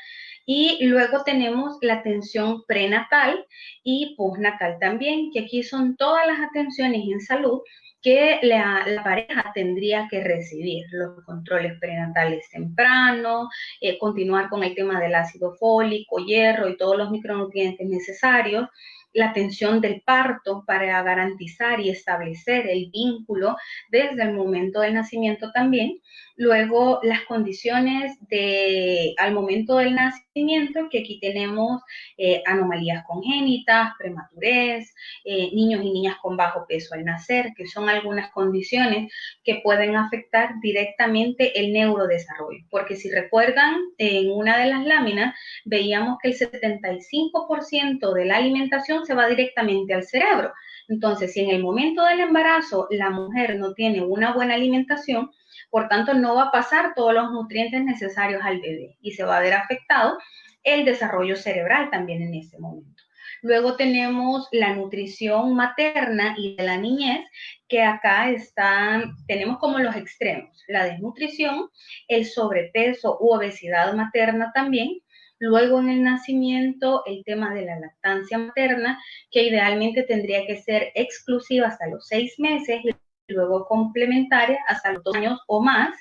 Y luego tenemos la atención prenatal y postnatal también, que aquí son todas las atenciones en salud que la, pareja tendría que recibir, los controles prenatales tempranos, eh, continuar con el tema del ácido fólico, hierro y todos los micronutrientes necesarios, la atención del parto para garantizar y establecer el vínculo desde el momento del nacimiento también. Luego, las condiciones de, al momento del nacimiento, que aquí tenemos eh, anomalías congénitas, prematurez, eh, niños y niñas con bajo peso al nacer, que son algunas condiciones que pueden afectar directamente el neurodesarrollo. Porque si recuerdan, en una de las láminas veíamos que el 75% de la alimentación se va directamente al cerebro. Entonces, si en el momento del embarazo la mujer no tiene una buena alimentación, por tanto no va a pasar todos los nutrientes necesarios al bebé y se va a ver afectado el desarrollo cerebral también en ese momento. Luego tenemos la nutrición materna y de la niñez, que acá están, tenemos como los extremos, la desnutrición, el sobrepeso u obesidad materna también, Luego en el nacimiento, el tema de la lactancia materna, que idealmente tendría que ser exclusiva hasta los seis meses luego complementaria hasta los dos años o más.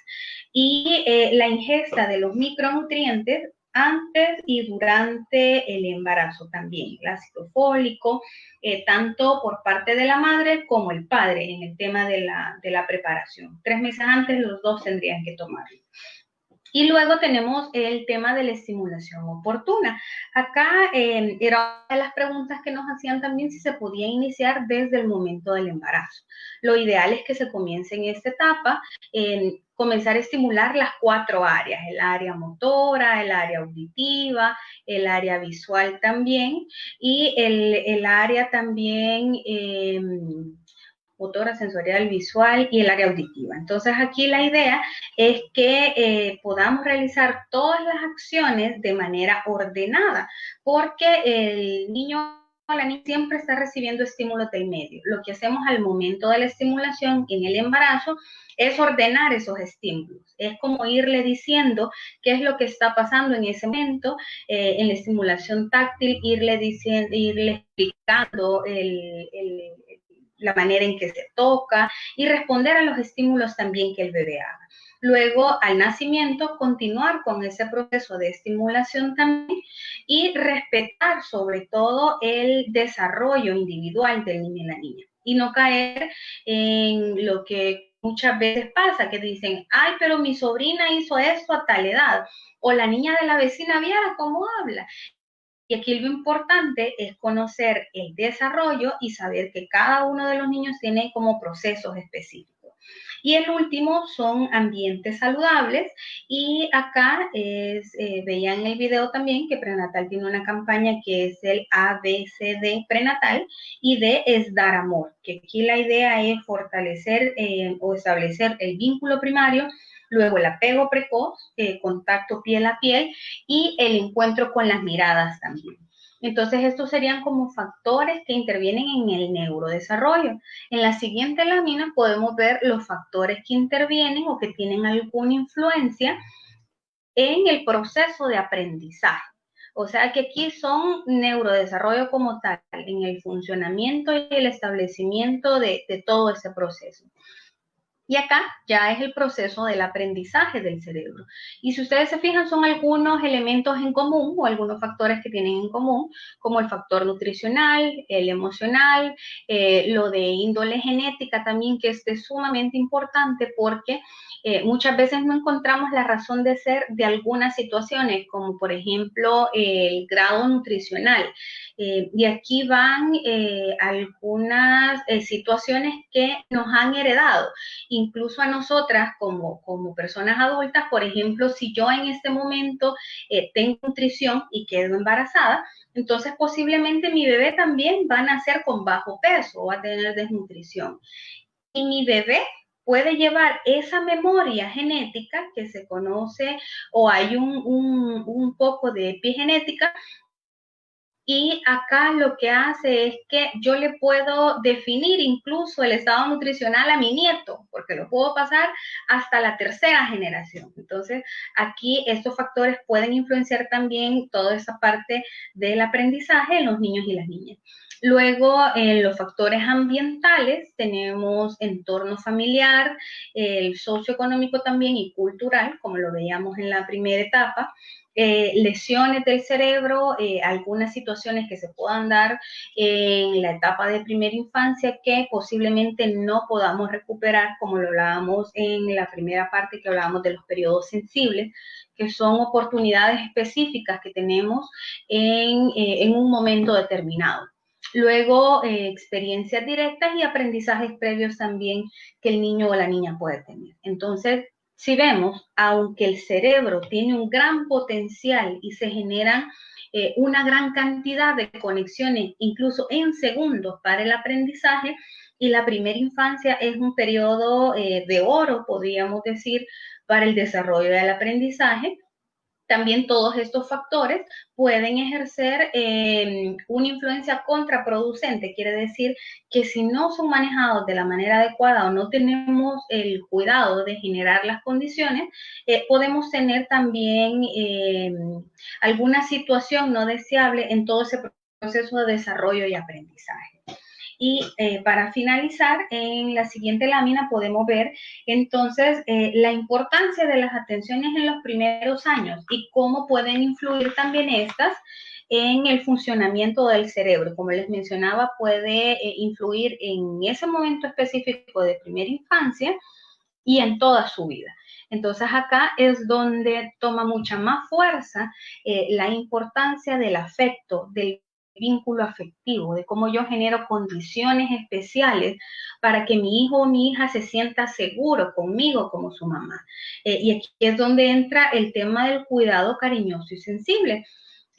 Y eh, la ingesta de los micronutrientes antes y durante el embarazo también, el ácido fólico, eh, tanto por parte de la madre como el padre en el tema de la, de la preparación. Tres meses antes los dos tendrían que tomarlo. Y luego tenemos el tema de la estimulación oportuna. Acá eh, era una de las preguntas que nos hacían también si se podía iniciar desde el momento del embarazo. Lo ideal es que se comience en esta etapa, en comenzar a estimular las cuatro áreas, el área motora, el área auditiva, el área visual también y el, área también... Eh, motora, sensorial, visual y el área auditiva. Entonces aquí la idea es que eh, podamos realizar todas las acciones de manera ordenada, porque el niño la niña siempre está recibiendo estímulos del medio. Lo que hacemos al momento de la estimulación en el embarazo es ordenar esos estímulos. Es como irle diciendo qué es lo que está pasando en ese momento, eh, en la estimulación táctil, irle diciendo, irle explicando el, la manera en que se toca y responder a los estímulos también que el bebé haga. Luego, al nacimiento, continuar con ese proceso de estimulación también y respetar sobre todo el desarrollo individual del niño y la niña y no caer en lo que muchas veces pasa, que dicen, ay, pero mi sobrina hizo esto a tal edad, o la niña de la vecina viera cómo habla. Y aquí lo importante es conocer el desarrollo y saber que cada uno de los niños tiene como procesos específicos. Y el último son ambientes saludables. Y acá es, eh, veían en el video también que Prenatal tiene una campaña que es el ABCD prenatal y D es dar amor, que aquí la idea es fortalecer eh, o establecer el vínculo primario luego el apego precoz, eh, contacto piel a piel y el encuentro con las miradas también. Entonces, estos serían como factores que intervienen en el neurodesarrollo. En la siguiente lámina podemos ver los factores que intervienen o que tienen alguna influencia en el proceso de aprendizaje. O sea que aquí son neurodesarrollo como tal, en el funcionamiento y el establecimiento de, de todo ese proceso. Y acá ya es el proceso del aprendizaje del cerebro. Y si ustedes se fijan, son algunos elementos en común o algunos factores que tienen en común, como el factor nutricional, el emocional, eh, lo de índole genética también, que es sumamente importante porque eh, muchas veces no encontramos la razón de ser de algunas situaciones, como por ejemplo el grado nutricional. Eh, y aquí van eh, algunas situaciones que nos han heredado, incluso a nosotras como, como personas adultas, por ejemplo, si yo en este momento tengo nutrición y quedo embarazada, entonces posiblemente mi bebé también va a nacer con bajo peso o va a tener desnutrición. Y mi bebé puede llevar esa memoria genética que se conoce o hay un, poco de epigenética y acá lo que hace es que yo le puedo definir incluso el estado nutricional a mi nieto, porque lo puedo pasar hasta la tercera generación. Entonces, aquí estos factores pueden influenciar también toda esa parte del aprendizaje en los niños y las niñas. Luego, en los factores ambientales tenemos entorno familiar, el socioeconómico también y cultural, como lo veíamos en la primera etapa. Eh, lesiones del cerebro, eh, algunas situaciones que se puedan dar en la etapa de primera infancia que posiblemente no podamos recuperar, como lo hablábamos en la primera parte que hablábamos de los periodos sensibles, que son oportunidades específicas que tenemos en, eh, en un momento determinado. Luego, eh, experiencias directas y aprendizajes previos también que el niño o la niña puede tener. Entonces, si vemos, aunque el cerebro tiene un gran potencial y se generan eh, una gran cantidad de conexiones, incluso en segundos, para el aprendizaje, y la primera infancia es un periodo eh, de oro, podríamos decir, para el desarrollo del aprendizaje, también todos estos factores pueden ejercer eh, una influencia contraproducente. Quiere decir que si no son manejados de la manera adecuada o no tenemos el cuidado de generar las condiciones, eh, podemos tener también eh, alguna situación no deseable en todo ese proceso de desarrollo y aprendizaje. Y eh, para finalizar, en la siguiente lámina podemos ver entonces eh, la importancia de las atenciones en los primeros años y cómo pueden influir también estas en el funcionamiento del cerebro. Como les mencionaba, puede eh, influir en ese momento específico de primera infancia y en toda su vida. Entonces acá es donde toma mucha más fuerza la importancia del afecto, del vínculo afectivo, de cómo yo genero condiciones especiales para que mi hijo o mi hija se sienta seguro conmigo como su mamá. Eh, y aquí es donde entra el tema del cuidado cariñoso y sensible.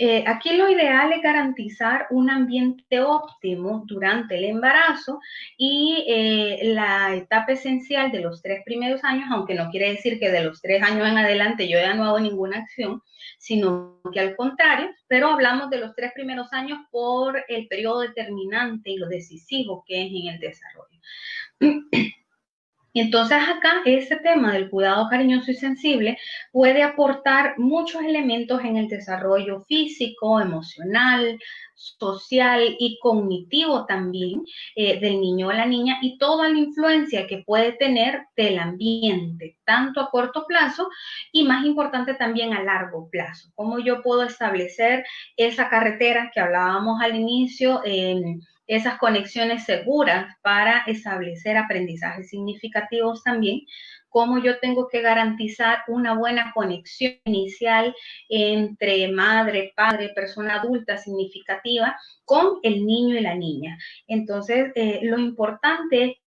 Eh, aquí lo ideal es garantizar un ambiente óptimo durante el embarazo y eh, la etapa esencial de los tres primeros años, aunque no quiere decir que de los tres años en adelante yo ya no hago ninguna acción, sino que al contrario, pero hablamos de los tres primeros años por el periodo determinante y lo decisivo que es en el desarrollo. Entonces acá este tema del cuidado cariñoso y sensible puede aportar muchos elementos en el desarrollo físico, emocional, social y cognitivo también eh, del niño o la niña y toda la influencia que puede tener del ambiente, tanto a corto plazo y más importante también a largo plazo. Cómo yo puedo establecer esa carretera que hablábamos al inicio esas conexiones seguras para establecer aprendizajes significativos también, cómo yo tengo que garantizar una buena conexión inicial entre madre, padre, persona adulta significativa con el niño y la niña. Entonces, eh, lo importante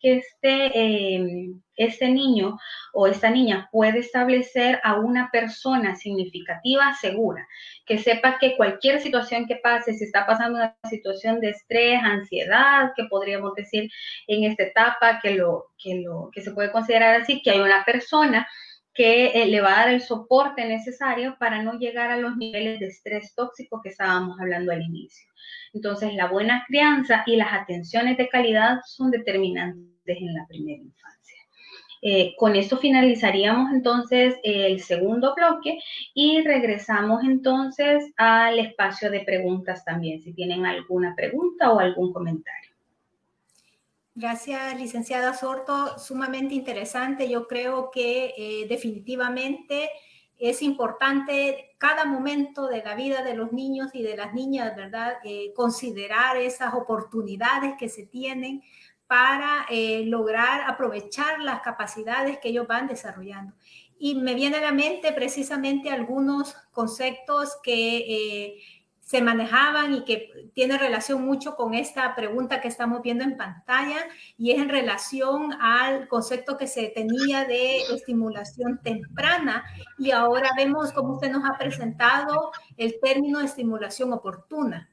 que este, em, este niño o esta niña puede establecer a una persona significativa segura, que sepa que cualquier situación que pase, si está pasando una situación de estrés, ansiedad, que podríamos decir en esta etapa, que, lo, que, lo, que se puede considerar así, que hay una persona que eh, le va a dar el soporte necesario para no llegar a los niveles de estrés tóxico que estábamos hablando al inicio. Entonces, la buena crianza y las atenciones de calidad son determinantes en la primera infancia. Eh, con esto finalizaríamos entonces el segundo bloque y regresamos entonces al espacio de preguntas también, si tienen alguna pregunta o algún comentario. Gracias, licenciada Sorto. Sumamente interesante. Yo creo que eh, definitivamente es importante cada momento de la vida de los niños y de las niñas, ¿verdad? Eh, considerar esas oportunidades que se tienen para eh, lograr aprovechar las capacidades que ellos van desarrollando. Y me viene a la mente precisamente algunos conceptos que eh, se manejaban y que tiene relación mucho con esta pregunta que estamos viendo en pantalla y es en relación al concepto que se tenía de estimulación temprana y ahora vemos cómo usted nos ha presentado el término estimulación oportuna.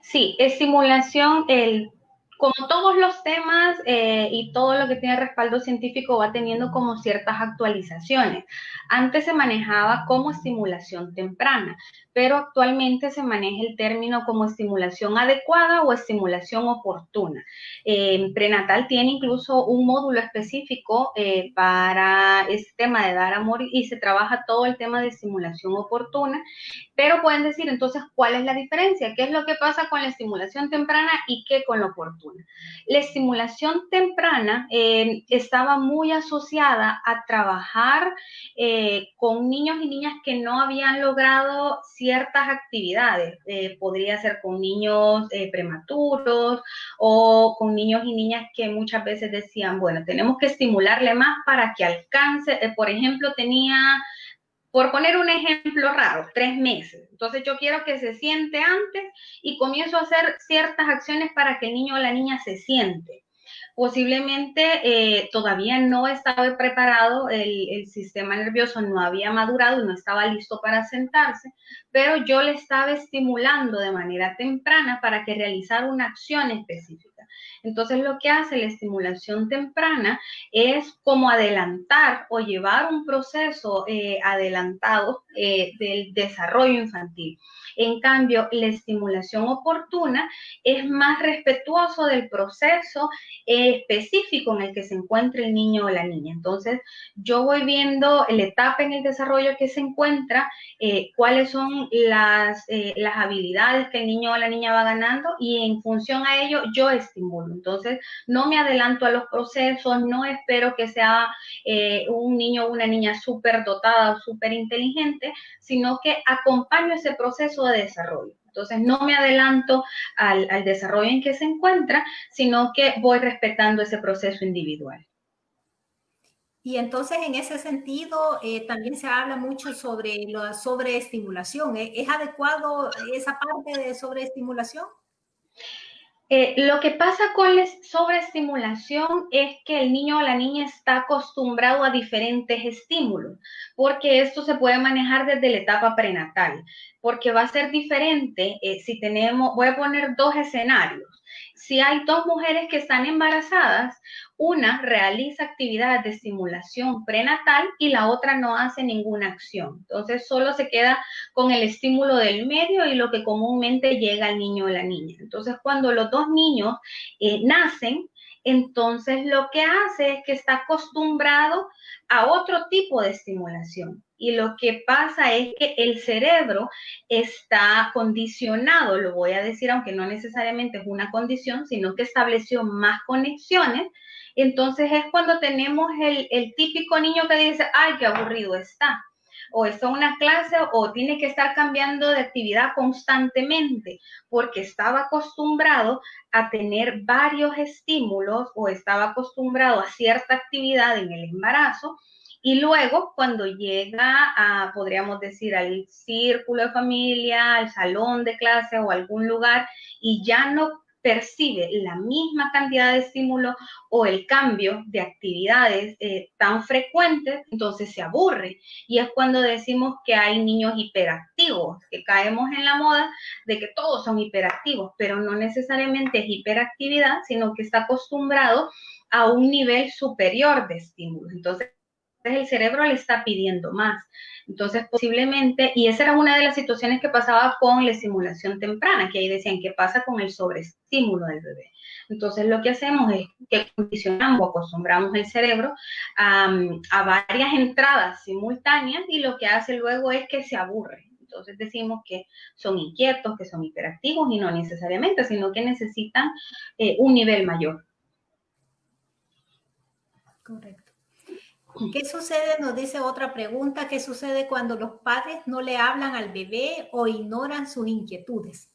Sí, estimulación, el como todos los temas eh, y todo lo que tiene respaldo científico va teniendo como ciertas actualizaciones. Antes se manejaba como estimulación temprana, pero actualmente se maneja el término como estimulación adecuada o estimulación oportuna. Eh, prenatal tiene incluso un módulo específico eh, para este tema de dar amor y se trabaja todo el tema de estimulación oportuna, pero pueden decir entonces cuál es la diferencia, qué es lo que pasa con la estimulación temprana y qué con la oportuna. La estimulación temprana eh, estaba muy asociada a trabajar con niños y niñas que no habían logrado ciertas actividades. Eh, podría ser con niños eh, prematuros o con niños y niñas que muchas veces decían, bueno, tenemos que estimularle más para que alcance, eh, por ejemplo, tenía, por poner un ejemplo raro, tres meses. Entonces yo quiero que se siente antes y comienzo a hacer ciertas acciones para que el niño o la niña se siente posiblemente eh, todavía no estaba preparado, el, sistema nervioso no había madurado y no estaba listo para sentarse, pero yo le estaba estimulando de manera temprana para que realizara una acción específica. Entonces lo que hace la estimulación temprana es como adelantar o llevar un proceso eh, adelantado eh, del desarrollo infantil. En cambio, la estimulación oportuna es más respetuoso del proceso específico en el que se encuentra el niño o la niña. Entonces, yo voy viendo la etapa en el desarrollo que se encuentra, eh, cuáles son las, eh, las habilidades que el niño o la niña va ganando y en función a ello yo Entonces, no me adelanto a los procesos, no espero que sea eh, un niño o una niña súper dotada o súper inteligente, sino que acompaño ese proceso de desarrollo. Entonces, no me adelanto al, desarrollo en que se encuentra, sino que voy respetando ese proceso individual. Y entonces, en ese sentido, eh, también se habla mucho sobre la sobreestimulación. ¿Es adecuado esa parte de sobreestimulación? Eh, lo que pasa con la sobreestimulación es que el niño o la niña está acostumbrado a diferentes estímulos, porque esto se puede manejar desde la etapa prenatal, porque va a ser diferente eh, si tenemos, voy a poner dos escenarios. Si hay dos mujeres que están embarazadas, una realiza actividades de estimulación prenatal y la otra no hace ninguna acción. Entonces solo se queda con el estímulo del medio y lo que comúnmente llega al niño o la niña. Entonces cuando los dos niños eh, nacen, entonces lo que hace es que está acostumbrado a otro tipo de estimulación. Y lo que pasa es que el cerebro está condicionado, lo voy a decir, aunque no necesariamente es una condición, sino que estableció más conexiones. Entonces es cuando tenemos el, típico niño que dice, ay, qué aburrido está o está una clase o tiene que estar cambiando de actividad constantemente porque estaba acostumbrado a tener varios estímulos o estaba acostumbrado a cierta actividad en el embarazo y luego cuando llega a, podríamos decir, al círculo de familia, al salón de clase o algún lugar y ya no percibe la misma cantidad de estímulo o el cambio de actividades eh, tan frecuentes, entonces se aburre. Y es cuando decimos que hay niños hiperactivos, que caemos en la moda de que todos son hiperactivos, pero no necesariamente es hiperactividad, sino que está acostumbrado a un nivel superior de estímulos. Entonces, el cerebro le está pidiendo más. Entonces, posiblemente, y esa era una de las situaciones que pasaba con la estimulación temprana, que ahí decían, ¿qué pasa con el sobreestímulo del bebé? Entonces, lo que hacemos es que condicionamos acostumbramos el cerebro a, a varias entradas simultáneas y lo que hace luego es que se aburre. Entonces decimos que son inquietos, que son hiperactivos y no necesariamente, sino que necesitan eh, un nivel mayor. Correcto. ¿Qué sucede? Nos dice otra pregunta. ¿Qué sucede cuando los padres no le hablan al bebé o ignoran sus inquietudes?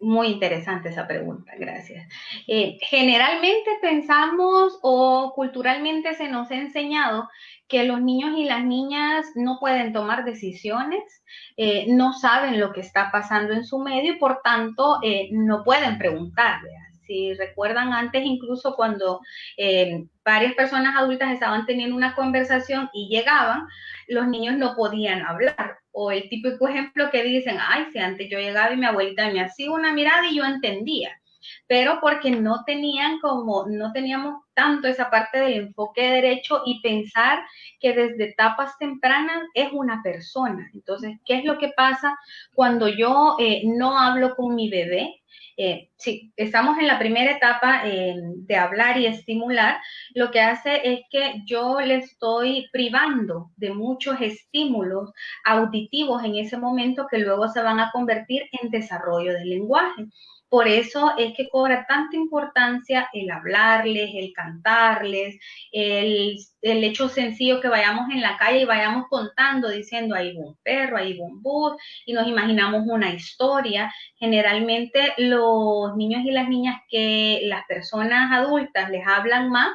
Muy interesante esa pregunta, gracias. Eh, generalmente pensamos o culturalmente se nos ha enseñado que los niños y las niñas no pueden tomar decisiones, eh, no saben lo que está pasando en su medio y por tanto eh, no pueden preguntarle. Si recuerdan antes, incluso cuando eh, varias personas adultas estaban teniendo una conversación y llegaban, los niños no podían hablar. O el típico ejemplo que dicen, ay, si antes yo llegaba y mi abuelita me hacía una mirada y yo entendía pero porque no tenían como, no teníamos tanto esa parte del enfoque derecho y pensar que desde etapas tempranas es una persona. Entonces, ¿qué es lo que pasa cuando yo eh, no hablo con mi bebé? Eh, estamos en la primera etapa eh, de hablar y estimular, lo que hace es que yo le estoy privando de muchos estímulos auditivos en ese momento que luego se van a convertir en desarrollo del lenguaje. Por eso es que cobra tanta importancia el hablarles, el cantarles, el, hecho sencillo que vayamos en la calle y vayamos contando, diciendo ahí va un perro, ahí va un bus, y nos imaginamos una historia. Generalmente los niños y las niñas que las personas adultas les hablan más,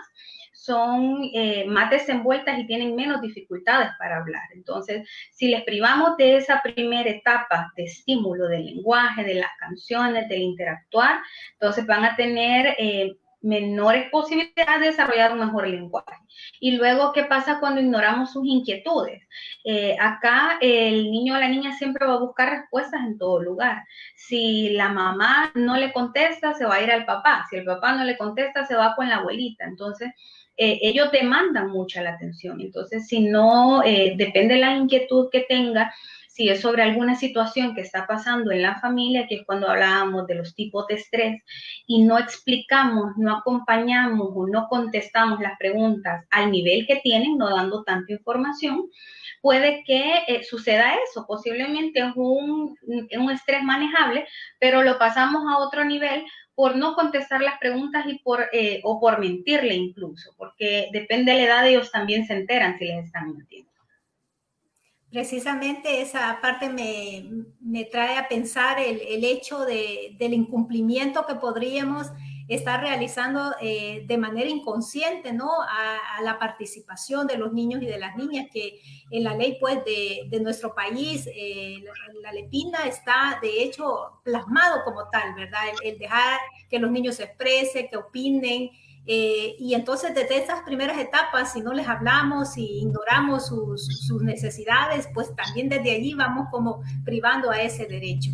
son eh, más desenvueltas y tienen menos dificultades para hablar. Entonces, si les privamos de esa primera etapa de estímulo del lenguaje, de las canciones, del interactuar, entonces van a tener eh, menores posibilidades de desarrollar un mejor lenguaje. Y luego, ¿qué pasa cuando ignoramos sus inquietudes? Eh, acá el niño o la niña siempre va a buscar respuestas en todo lugar. Si la mamá no le contesta, se va a ir al papá. Si el papá no le contesta, se va con la abuelita. Entonces, eh, ellos demandan mucha la atención. Entonces, si no, eh, depende de la inquietud que tenga, si es sobre alguna situación que está pasando en la familia, que es cuando hablábamos de los tipos de estrés, y no explicamos, no acompañamos o no contestamos las preguntas al nivel que tienen, no dando tanta información, puede que eh, suceda eso. Posiblemente es un, un estrés manejable, pero lo pasamos a otro nivel por no contestar las preguntas y por, eh, o por mentirle incluso, porque depende de la edad, ellos también se enteran si les están mintiendo. Precisamente esa parte me, trae a pensar el, hecho del incumplimiento que podríamos está realizando eh, de manera inconsciente, ¿no? A, la participación de los niños y de las niñas, que en la ley, pues, de, nuestro país, eh, la, lepina está, de hecho, plasmado como tal, ¿verdad? El, dejar que los niños se expresen, que opinen, eh, y entonces desde esas primeras etapas, si no les hablamos y ignoramos sus, necesidades, pues también desde allí vamos como privando a ese derecho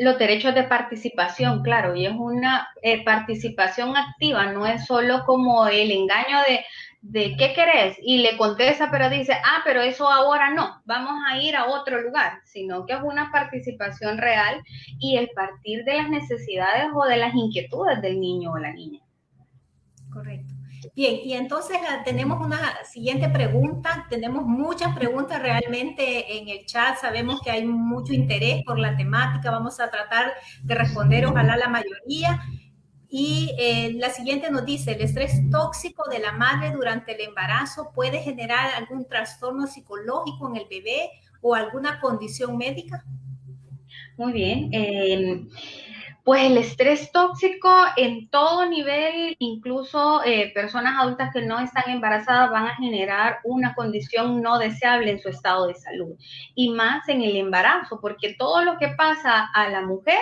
los derechos de participación, claro, y es una eh, participación activa, no es solo como el engaño de, de qué querés y le contesta, pero dice, ah, pero eso ahora no, vamos a ir a otro lugar, sino que es una participación real y el partir de las necesidades o de las inquietudes del niño o la niña. Correcto. Bien, y entonces ah, tenemos una siguiente pregunta. Tenemos muchas preguntas realmente en el chat. Sabemos que hay mucho interés por la temática. Vamos a tratar de responder, ojalá la mayoría. Y eh, la siguiente nos dice, ¿el estrés tóxico de la madre durante el embarazo puede generar algún trastorno psicológico en el bebé o alguna condición médica? Muy bien. Eh, pues el estrés tóxico en todo nivel, incluso eh, personas adultas que no están embarazadas van a generar una condición no deseable en su estado de salud y más en el embarazo, porque todo lo que pasa a la mujer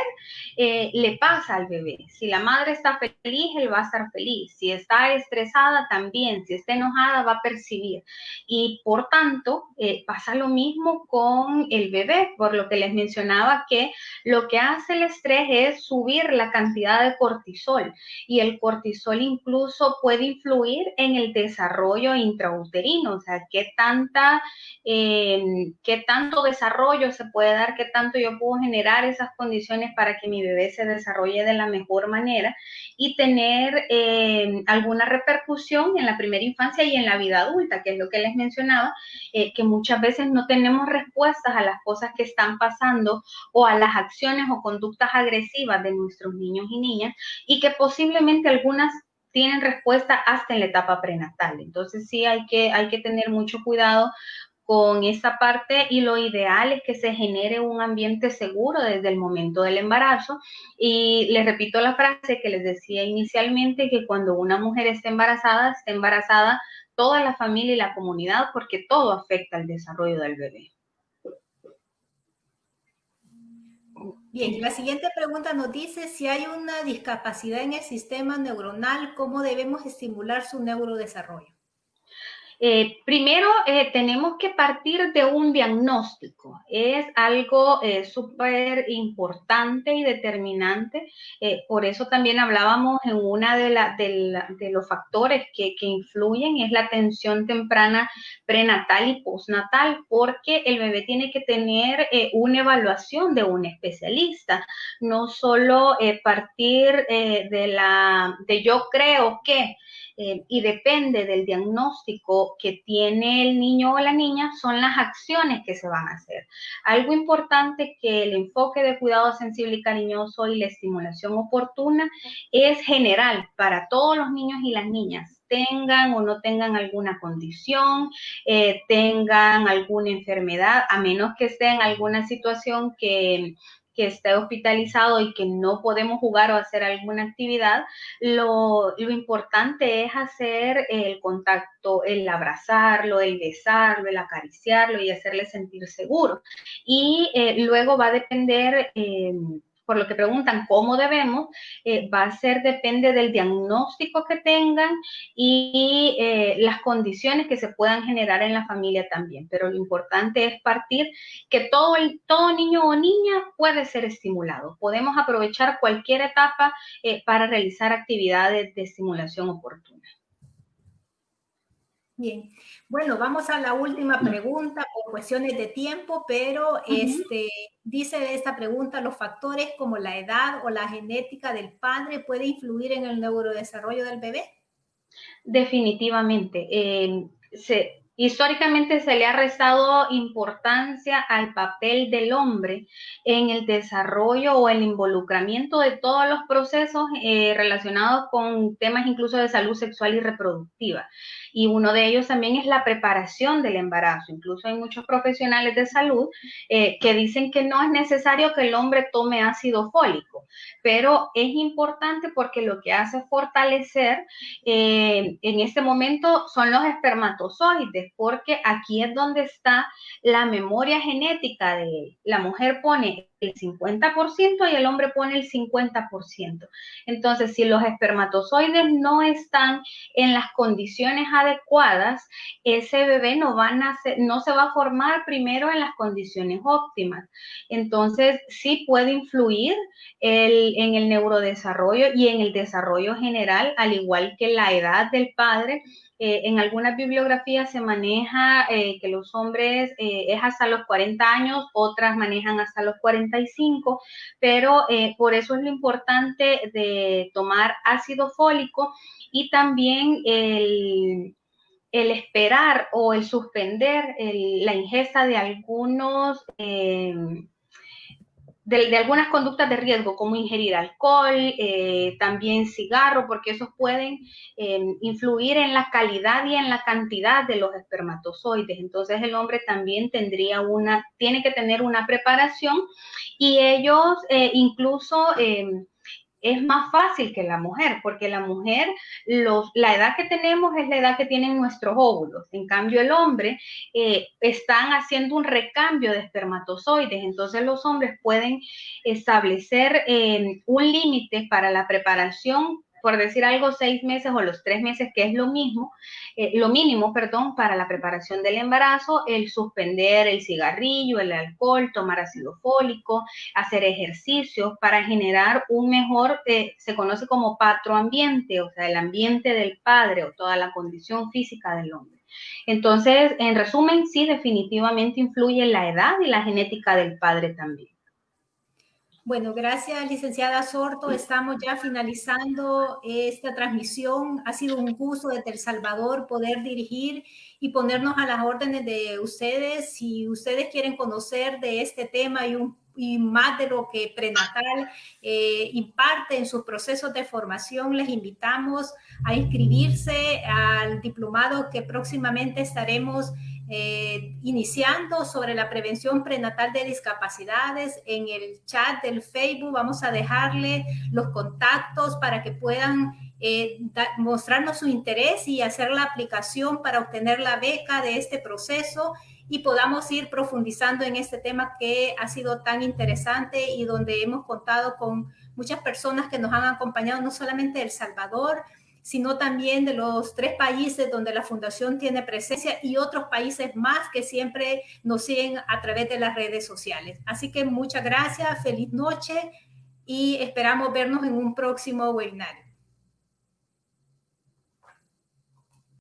eh, le pasa al bebé. Si la madre está feliz, él va a estar feliz. Si está estresada, también. Si está enojada, va a percibir. Y por tanto, eh, pasa lo mismo con el bebé, por lo que les mencionaba que lo que hace el estrés es subir la cantidad de cortisol. Y el cortisol incluso puede influir en el desarrollo intrauterino, o sea, qué tanta, em, qué tanto desarrollo se puede dar, qué tanto yo puedo generar esas condiciones para que mi bebé se desarrolle de la mejor manera y tener em, alguna repercusión en la primera infancia y en la vida adulta, que es lo que les mencionaba, eh, que muchas veces no tenemos respuestas a las cosas que están pasando o a las acciones o conductas agresivas de nuestros niños y niñas y que posiblemente algunas tienen respuesta hasta en la etapa prenatal. Entonces sí hay que, hay que tener mucho cuidado con esa parte y lo ideal es que se genere un ambiente seguro desde el momento del embarazo. Y les repito la frase que les decía inicialmente, que cuando una mujer está embarazada, está embarazada toda la familia y la comunidad porque todo afecta al desarrollo del bebé. Bien, la siguiente pregunta nos dice si hay una discapacidad en el sistema neuronal, ¿cómo debemos estimular su neurodesarrollo? Eh, primero, eh, tenemos que partir de un diagnóstico. Es algo eh, súper importante y determinante. por eso también hablábamos en una de, de, los factores que, que, influyen, es la atención temprana prenatal y postnatal, porque el bebé tiene que tener una evaluación de un especialista, no solo partir de la, de yo creo que, eh, y depende del diagnóstico que tiene el niño o la niña, son las acciones que se van a hacer. Algo importante que el enfoque de cuidado sensible y cariñoso y la estimulación oportuna es general para todos los niños y las niñas tengan o no tengan alguna condición, eh, tengan alguna enfermedad, a menos que esté en alguna situación que que esté hospitalizado y que no podemos jugar o hacer alguna actividad, lo, importante es hacer el contacto, el abrazarlo, el besarlo, el acariciarlo y hacerle sentir seguro. Y eh, luego va a depender... Eh, por lo que preguntan cómo debemos, eh, va a ser, depende del diagnóstico que tengan y eh, las condiciones que se puedan generar en la familia también. Pero lo importante es partir que todo, el, todo niño o niña puede ser estimulado. Podemos aprovechar cualquier etapa eh, para realizar actividades de estimulación oportuna. Bien, bueno, vamos a la última pregunta por cuestiones de tiempo, pero este, dice esta pregunta, ¿los factores como la edad o la genética del padre puede influir en el neurodesarrollo del bebé? Definitivamente. Eh, Históricamente se le ha restado importancia al papel del hombre en el desarrollo o el involucramiento de todos los procesos eh, relacionados con temas incluso de salud sexual y reproductiva. Y uno de ellos también es la preparación del embarazo. Incluso hay muchos profesionales de salud eh, que dicen que no es necesario que el hombre tome ácido fólico pero es importante porque lo que hace fortalecer eh, en este momento son los espermatozoides, porque aquí es donde está la memoria genética de él. La mujer pone el 50% y el hombre pone el 50%. Entonces, si los espermatozoides no están en las condiciones adecuadas, ese bebé no, va a no se va a formar primero en las condiciones óptimas. Entonces, sí puede influir en el neurodesarrollo y en el desarrollo general, al igual que la edad del padre eh, en algunas bibliografías se maneja eh, que los hombres eh, es hasta los 40 años, otras manejan hasta los 45, pero por eso es lo importante de tomar ácido fólico y también el, esperar o el suspender la ingesta de algunos de, algunas conductas de riesgo, como ingerir alcohol, eh, también cigarro, porque esos pueden em, influir en la calidad y en la cantidad de los espermatozoides. Entonces el hombre también tendría una, tiene que tener una preparación y ellos eh, incluso em, es más fácil que la mujer, porque la mujer, los, la edad que tenemos es la edad que tienen nuestros óvulos. En cambio, el hombre eh, están haciendo un recambio de espermatozoides. Entonces, los hombres pueden establecer eh, un límite para la preparación por decir algo, seis meses o los tres meses, que es lo mismo, eh, lo mínimo, perdón, para la preparación del embarazo, el suspender el cigarrillo, el alcohol, tomar ácido fólico, hacer ejercicios para generar un mejor, eh, se conoce como patroambiente, o sea, el ambiente del padre o toda la condición física del hombre. Entonces, en resumen, sí, definitivamente influye la edad y la genética del padre también. Bueno, gracias, licenciada Sorto. Estamos ya finalizando esta transmisión. Ha sido un gusto desde El Salvador poder dirigir y ponernos a las órdenes de ustedes. Si ustedes quieren conocer de este tema y, un, y más de lo que prenatal eh, imparte en sus procesos de formación, les invitamos a inscribirse al diplomado que próximamente estaremos eh, iniciando sobre la prevención prenatal de discapacidades. En el chat del Facebook vamos a dejarle los contactos para que puedan eh, mostrarnos su interés y hacer la aplicación para obtener la beca de este proceso y podamos ir profundizando en este tema que ha sido tan interesante y donde hemos contado con muchas personas que nos han acompañado, no solamente El Salvador, sino también de los tres países donde la fundación tiene presencia y otros países más que siempre nos siguen a través de las redes sociales. Así que muchas gracias, feliz noche y esperamos vernos en un próximo webinar.